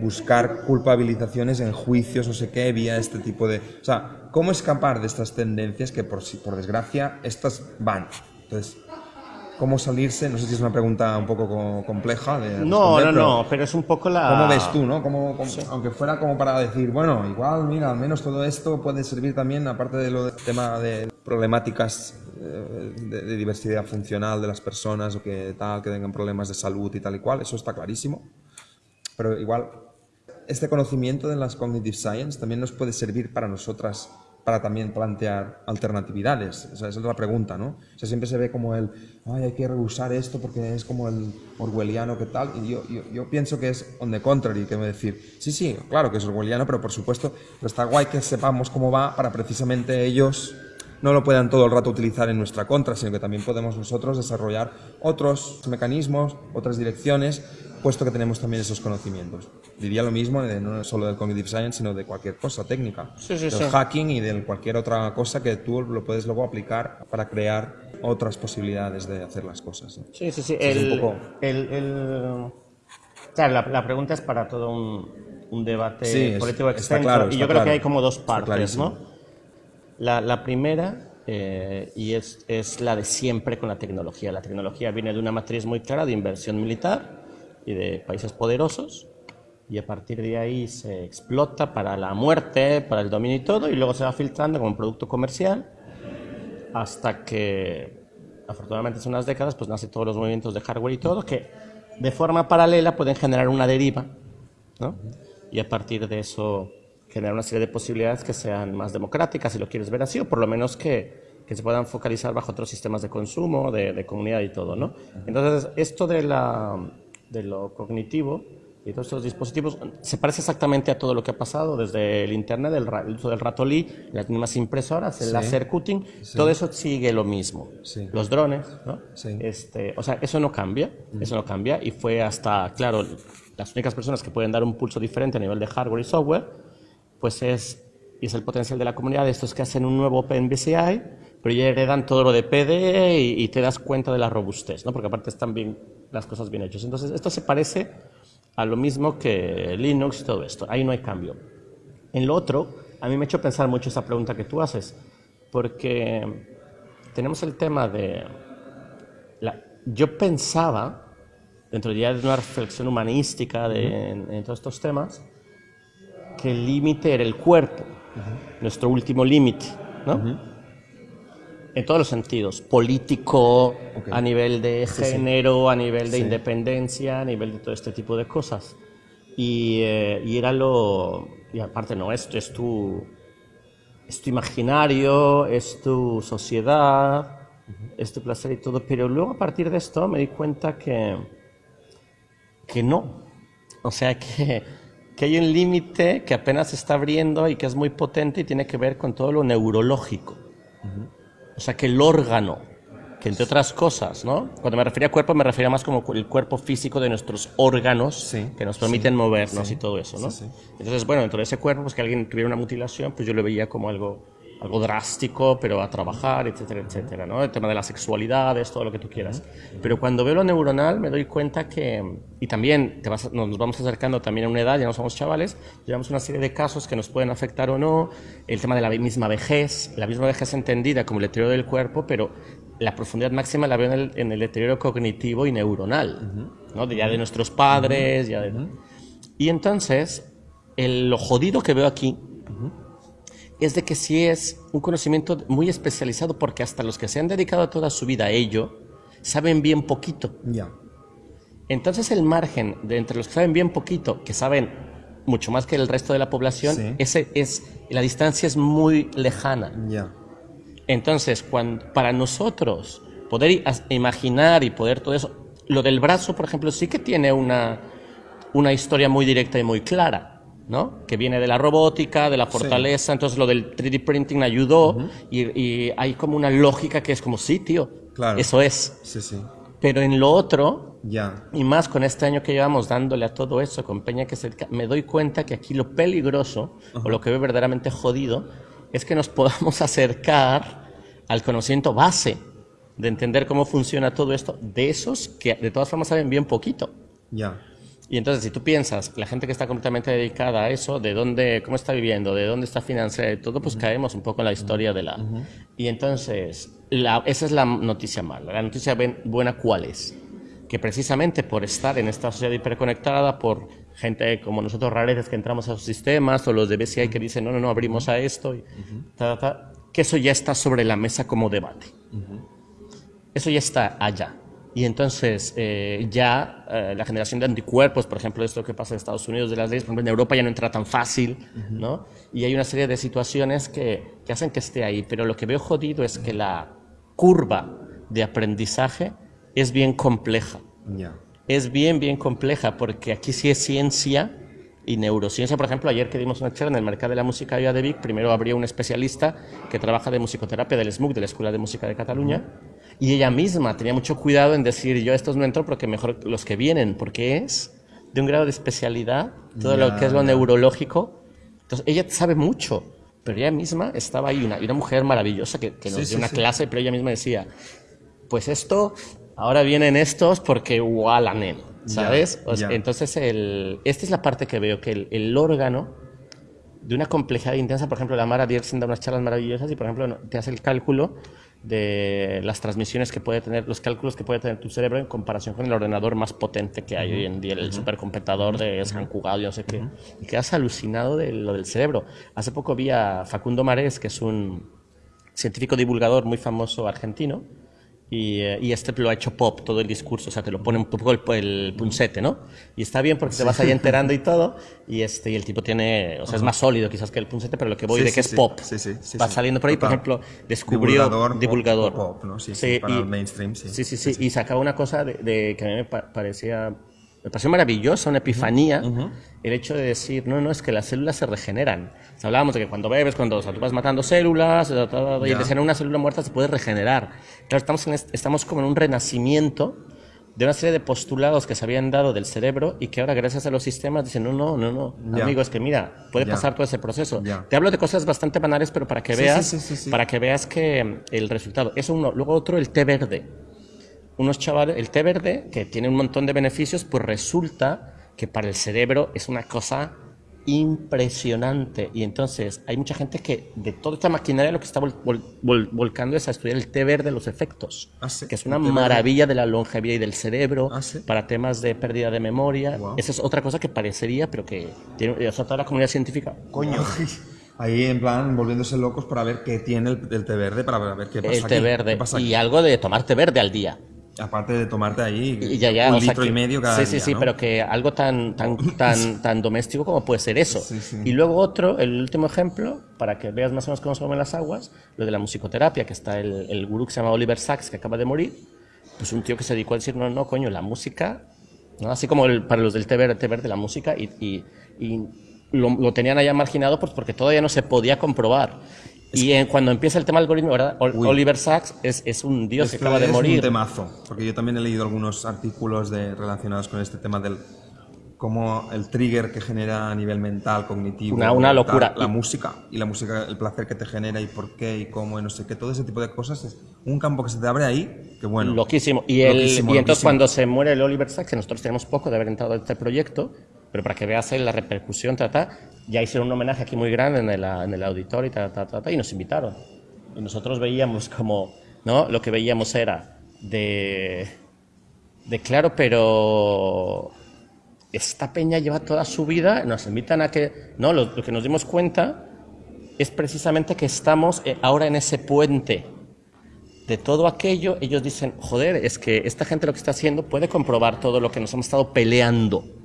Speaker 1: buscar culpabilizaciones en juicios, no sé qué, vía este tipo de... O sea, cómo escapar de estas tendencias que por, por desgracia estas van. Entonces, cómo salirse, no sé si es una pregunta un poco compleja de
Speaker 2: No, no, no, pero es un poco la...
Speaker 1: ¿Cómo ves tú, no? Aunque fuera como para decir, bueno, igual, mira, al menos todo esto puede servir también, aparte de lo del tema de problemáticas eh, de, diversidad funcional de las personas o que tal, que tengan problemas de salud y tal y cual, eso está clarísimo. Pero igual, este conocimiento de las cognitive science también nos puede servir para nosotras para también plantear alternatividades. esa es otra pregunta, ¿no? O sea, siempre se ve como el, ay, hay que rehusar esto porque es como el orwelliano que tal, y yo, yo, pienso que es on the contrary, que me decir, sí, sí, claro que es orwelliano, pero por supuesto, está guay que sepamos cómo va para precisamente ellos no lo puedan todo el rato utilizar en nuestra contra, sino que también podemos nosotros desarrollar otros mecanismos, otras direcciones, puesto que tenemos también esos conocimientos. Diría lo mismo de, no solo del cognitive science, sino de cualquier cosa técnica,
Speaker 2: sí, sí,
Speaker 1: del hacking y de cualquier otra cosa que tú lo puedes luego aplicar para crear otras posibilidades de hacer las cosas.
Speaker 2: Sí, sí, sí. El, el, Claro, la, pregunta es para todo un, debate político extenso.
Speaker 1: Claro,
Speaker 2: y yo creo que hay como dos partes, ¿no? La, primera, eh, y es, es, la de siempre con la tecnología. La tecnología viene de una matriz muy clara de inversión militar y de países poderosos, y a partir de ahí se explota para la muerte, para el dominio y todo, y luego se va filtrando como un producto comercial hasta que, afortunadamente, hace unas décadas, pues nacen todos los movimientos de hardware y todo, que de forma paralela pueden generar una deriva, ¿no? Y a partir de eso generar una serie de posibilidades que sean más democráticas, si lo quieres ver así, o por lo menos que, que se puedan focalizar bajo otros sistemas de consumo, de, de comunidad y todo, ¿no? Entonces, esto de, la, de lo cognitivo y todos estos dispositivos se parece exactamente a todo lo que ha pasado desde el Internet, el, uso del ratolí, las mismas impresoras, el laser cutting, todo eso sigue lo mismo. Los drones, ¿no? Este, o sea, eso no cambia, eso no cambia y fue hasta, claro, las únicas personas que pueden dar un pulso diferente a nivel de hardware y software pues es, y es el potencial de la comunidad, estos que hacen un nuevo OpenBCI, pero ya heredan todo lo de PDE y, te das cuenta de la robustez, ¿no? porque aparte están bien, las cosas bien hechas. Entonces, esto se parece a lo mismo que Linux y todo esto, ahí no hay cambio. En lo otro, a mí me ha hecho pensar mucho esa pregunta que tú haces, porque tenemos el tema de... La, yo pensaba, dentro ya de una reflexión humanística de, en todos estos temas, que el límite era el cuerpo, nuestro último límite, ¿no? En todos los sentidos, político, a nivel de género, a nivel de independencia, a nivel de todo este tipo de cosas. Y, eh, y era lo... Y aparte, no, esto es tu, es tu imaginario, es tu sociedad, es tu placer y todo. Pero luego a partir de esto me di cuenta que, que no. O sea que que hay un límite que apenas se está abriendo y que es muy potente y tiene que ver con todo lo neurológico. O sea, que el órgano, que entre otras cosas, ¿no? Cuando me refería a cuerpo, me refería más como el cuerpo físico de nuestros órganos que nos permiten movernos y todo eso, ¿no? Entonces, bueno, dentro de ese cuerpo, pues que alguien tuviera una mutilación, pues yo lo veía como algo algo drástico, pero a trabajar, etcétera, etcétera, ¿no? El tema de la sexualidad, todo lo que tú quieras. Pero cuando veo lo neuronal me doy cuenta que, y también te vas, nos vamos acercando también a una edad, ya no somos chavales, llevamos una serie de casos que nos pueden afectar o no, el tema de la misma vejez, la misma vejez entendida como el deterioro del cuerpo, pero la profundidad máxima la veo en el, en el deterioro cognitivo y neuronal, ¿no? De, ya de nuestros padres, ya de... Y entonces, el, lo jodido que veo aquí es de que sí es un conocimiento muy especializado porque hasta los que se han dedicado toda su vida a ello saben bien poquito.
Speaker 1: Ya.
Speaker 2: Entonces el margen de entre los que saben bien poquito, que saben mucho más que el resto de la población, ese es la distancia es muy lejana.
Speaker 1: Ya.
Speaker 2: Entonces, cuando, para nosotros poder imaginar y poder todo eso. Lo del brazo, por ejemplo, sí que tiene una, una historia muy directa y muy clara. ¿No? que viene de la robótica, de la fortaleza, entonces lo del 3D printing ayudó y, y, hay como una lógica que es como, sí, tío, claro. eso es.
Speaker 1: Sí, sí.
Speaker 2: Pero en lo otro,
Speaker 1: ya.
Speaker 2: y más con este año que llevamos dándole a todo eso, con Peña que se me doy cuenta que aquí lo peligroso, o lo que veo verdaderamente jodido, es que nos podamos acercar al conocimiento base de entender cómo funciona todo esto, de esos que de todas formas saben bien poquito.
Speaker 1: Ya.
Speaker 2: Y entonces, si tú piensas, la gente que está completamente dedicada a eso, de dónde, cómo está viviendo, de dónde está financiando, todo, pues caemos un poco en la historia de la... Y entonces, la, esa es la noticia mala. La noticia buena, ¿cuál es? Que precisamente por estar en esta sociedad hiperconectada, por gente como nosotros rareces que entramos a los sistemas, o los de BCI que dicen, no, no, no, abrimos a esto, y que eso ya está sobre la mesa como debate. Eso ya está allá. Y entonces eh, ya eh, la generación de anticuerpos, por ejemplo, esto que pasa en Estados Unidos de las leyes, por ejemplo, en Europa ya no entra tan fácil, ¿no? Y hay una serie de situaciones que, que, hacen que esté ahí. Pero lo que veo jodido es que la curva de aprendizaje es bien compleja. Es bien, bien compleja, porque aquí sí es ciencia y neurociencia. Por ejemplo, ayer que dimos una charla en el mercado de la música de Vic, primero abrió un especialista que trabaja de musicoterapia del SMUC, de la Escuela de Música de Cataluña. Y ella misma tenía mucho cuidado en decir, yo a estos no entro porque mejor los que vienen, porque es de un grado de especialidad, todo lo que es lo neurológico. Entonces, ella sabe mucho, pero ella misma estaba ahí, una, una mujer maravillosa que, que nos dio una clase, pero ella misma decía, pues esto, ahora vienen estos porque igualanen, ¿sabes? entonces, el, esta es la parte que veo, que el, el órgano de una complejidad intensa, por ejemplo, la Mara Dierksen da unas charlas maravillosas y, por ejemplo, te hace el cálculo de las transmisiones que puede tener, los cálculos que puede tener tu cerebro en comparación con el ordenador más potente que hay hoy en día, el supercomputador de San Cugat, yo no sé qué. Y quedas alucinado de lo del cerebro. Hace poco vi a Facundo Marés, que es un científico divulgador muy famoso argentino, eh, y, este lo ha hecho pop, todo el discurso, o sea, te lo pone un poco el, el puncete, ¿no? Y está bien porque te vas ahí enterando y todo, y, este, y el tipo tiene, o sea, es más sólido quizás que el puncete, pero lo que voy de que es pop. Va saliendo por ahí, por ejemplo, descubrió...
Speaker 1: Divulgador.
Speaker 2: divulgador.
Speaker 1: Pop, ¿no? Sí, sí, para el mainstream, sí.
Speaker 2: Sí, sí, sí, y sacaba una cosa de, que a mí me parecía me pareció maravillosa, una epifanía, el hecho de decir, no, no, es que las células se regeneran. hablábamos de que cuando bebes, cuando tú vas matando células, y de una célula muerta se puede regenerar. Claro, estamos, en, estamos como en un renacimiento de una serie de postulados que se habían dado del cerebro y que ahora gracias a los sistemas dicen, no, no, no, no, amigo, es que mira, puede pasar todo ese proceso. Te hablo de cosas bastante banales, pero para que veas, para que veas que el resultado. Eso uno. Luego otro, el té verde unos chavales, el té verde, que tiene un montón de beneficios, pues resulta que para el cerebro es una cosa impresionante. Y entonces hay mucha gente que de toda esta maquinaria lo que está volcando es a estudiar el té verde, los efectos,
Speaker 1: ah,
Speaker 2: que es una maravilla de la longevidad y del cerebro ah, para temas de pérdida de memoria. Esa es otra cosa que parecería, pero que tiene o sea, toda la comunidad científica.
Speaker 1: Coño. Ahí en plan volviéndose locos para ver qué tiene el, té verde, para ver qué pasa.
Speaker 2: El té verde. y algo de tomar té verde al día.
Speaker 1: Aparte de tomarte ahí un litro y medio cada
Speaker 2: sí, Sí, sí, pero que algo tan, tan, tan, tan doméstico como puede ser eso. Y luego otro, el último ejemplo, para que veas más o menos cómo se mueven las aguas, lo de la musicoterapia, que está el, el gurú que se llama Oliver Sacks, que acaba de morir, pues un tío que se dedicó a decir, no, no, coño, la música, ¿no? así como el, para los del té verde, verde la música, y, y, y lo, lo, tenían allá marginado pues porque todavía no se podía comprobar. Y cuando empieza el tema del algoritmo, ¿verdad? Oliver Sacks es, es un dios que acaba de morir.
Speaker 1: Es un temazo, porque yo también he leído algunos artículos de, relacionados con este tema del cómo el trigger que genera a nivel mental, cognitivo.
Speaker 2: Una, una locura.
Speaker 1: La, música, y la música, el placer que te genera y por qué y cómo y no sé qué, todo ese tipo de cosas es un campo que se te abre ahí, que bueno.
Speaker 2: Loquísimo. Y, el, y entonces cuando se muere el Oliver Sacks, que nosotros tenemos poco de haber entrado en este proyecto, pero para que veas la repercusión, trata ya hicieron un homenaje aquí muy grande en el, en el auditorio y, nos invitaron. Y nosotros veíamos como, ¿no? Lo que veíamos era de, de claro, pero esta peña lleva toda su vida, nos invitan a que, no, lo, que nos dimos cuenta es precisamente que estamos eh, ahora en ese puente de todo aquello, ellos dicen, joder, es que esta gente lo que está haciendo puede comprobar todo lo que nos hemos estado peleando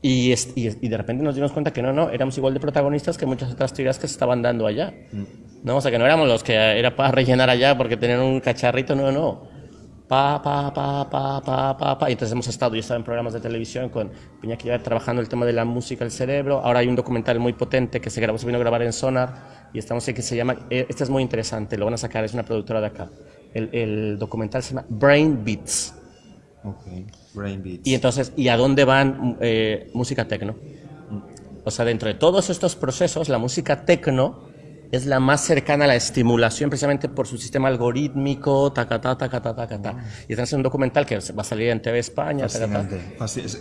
Speaker 2: y, y, de repente nos dimos cuenta que no, no, éramos igual de protagonistas que muchas otras teorías que se estaban dando allá. Mm. No, o sea, que no éramos los que era para rellenar allá porque tenían un cacharrito, no, no. Pa, pa, pa, pa, pa, pa, pa. Y entonces hemos estado, yo estaba en programas de televisión con Piñaki trabajando el tema de la música del cerebro. Ahora hay un documental muy potente que se grabó, se vino a grabar en Sonar y estamos en que se llama, eh, este es muy interesante, lo van a sacar, es una productora de acá. El, el documental se llama Brain Beats.
Speaker 1: Okay. Brain Beats.
Speaker 2: Y entonces, ¿y a dónde van eh, música tecno? O sea, dentro de todos estos procesos, la música tecno es la más cercana a la estimulación precisamente por su sistema algorítmico, ta, ta, ta, ta, ta, ta, ta. Y es un documental que va a salir en TV España,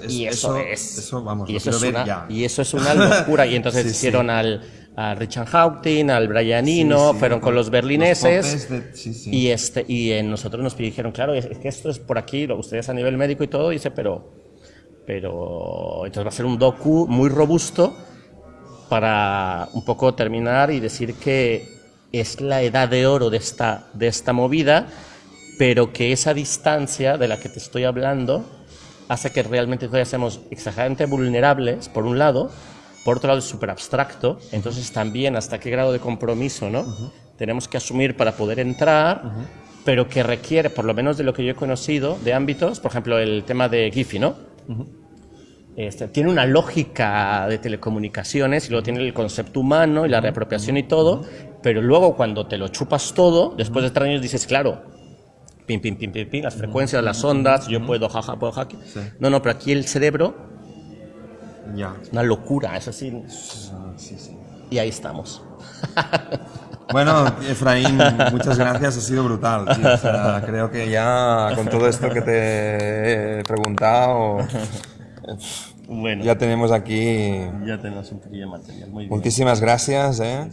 Speaker 2: y eso, es,
Speaker 1: eso, vamos,
Speaker 2: y eso es una, y eso es una locura. Y entonces hicieron al a Richard Houghton, al Brianino, fueron con los berlineses. y este y en nosotros nos dijeron, claro, es que esto es por aquí, ustedes a nivel médico y todo, dice, pero pero entonces va a ser un docu muy robusto para un poco terminar y decir que es la edad de oro de esta, de esta movida, pero que esa distancia de la que te estoy hablando hace que realmente todavía seamos exageradamente vulnerables, por un lado, por otro lado es súper abstracto, entonces también hasta qué grado de compromiso ¿no? tenemos que asumir para poder entrar, pero que requiere, por lo menos de lo que yo he conocido, de ámbitos, por ejemplo, el tema de Giphy, ¿no? Este, tiene una lógica de telecomunicaciones y luego tiene el concepto humano y la reapropiación y todo, pero luego cuando te lo chupas todo, después de tres años dices, claro, pim, pim, pim, pim, pim, las frecuencias, las ondas, yo puedo, jaja, puedo hackear. No, no, pero aquí el cerebro,
Speaker 1: ya.
Speaker 2: una locura, es así.
Speaker 1: Sí, sí.
Speaker 2: Y ahí estamos.
Speaker 1: Bueno, Efraín, muchas gracias, ha sido brutal. creo que ya con todo esto que te he preguntado,
Speaker 2: bueno.
Speaker 1: Ya tenemos aquí.
Speaker 2: Ya tenemos un de material. Muy
Speaker 1: Muchísimas gracias. ¿eh?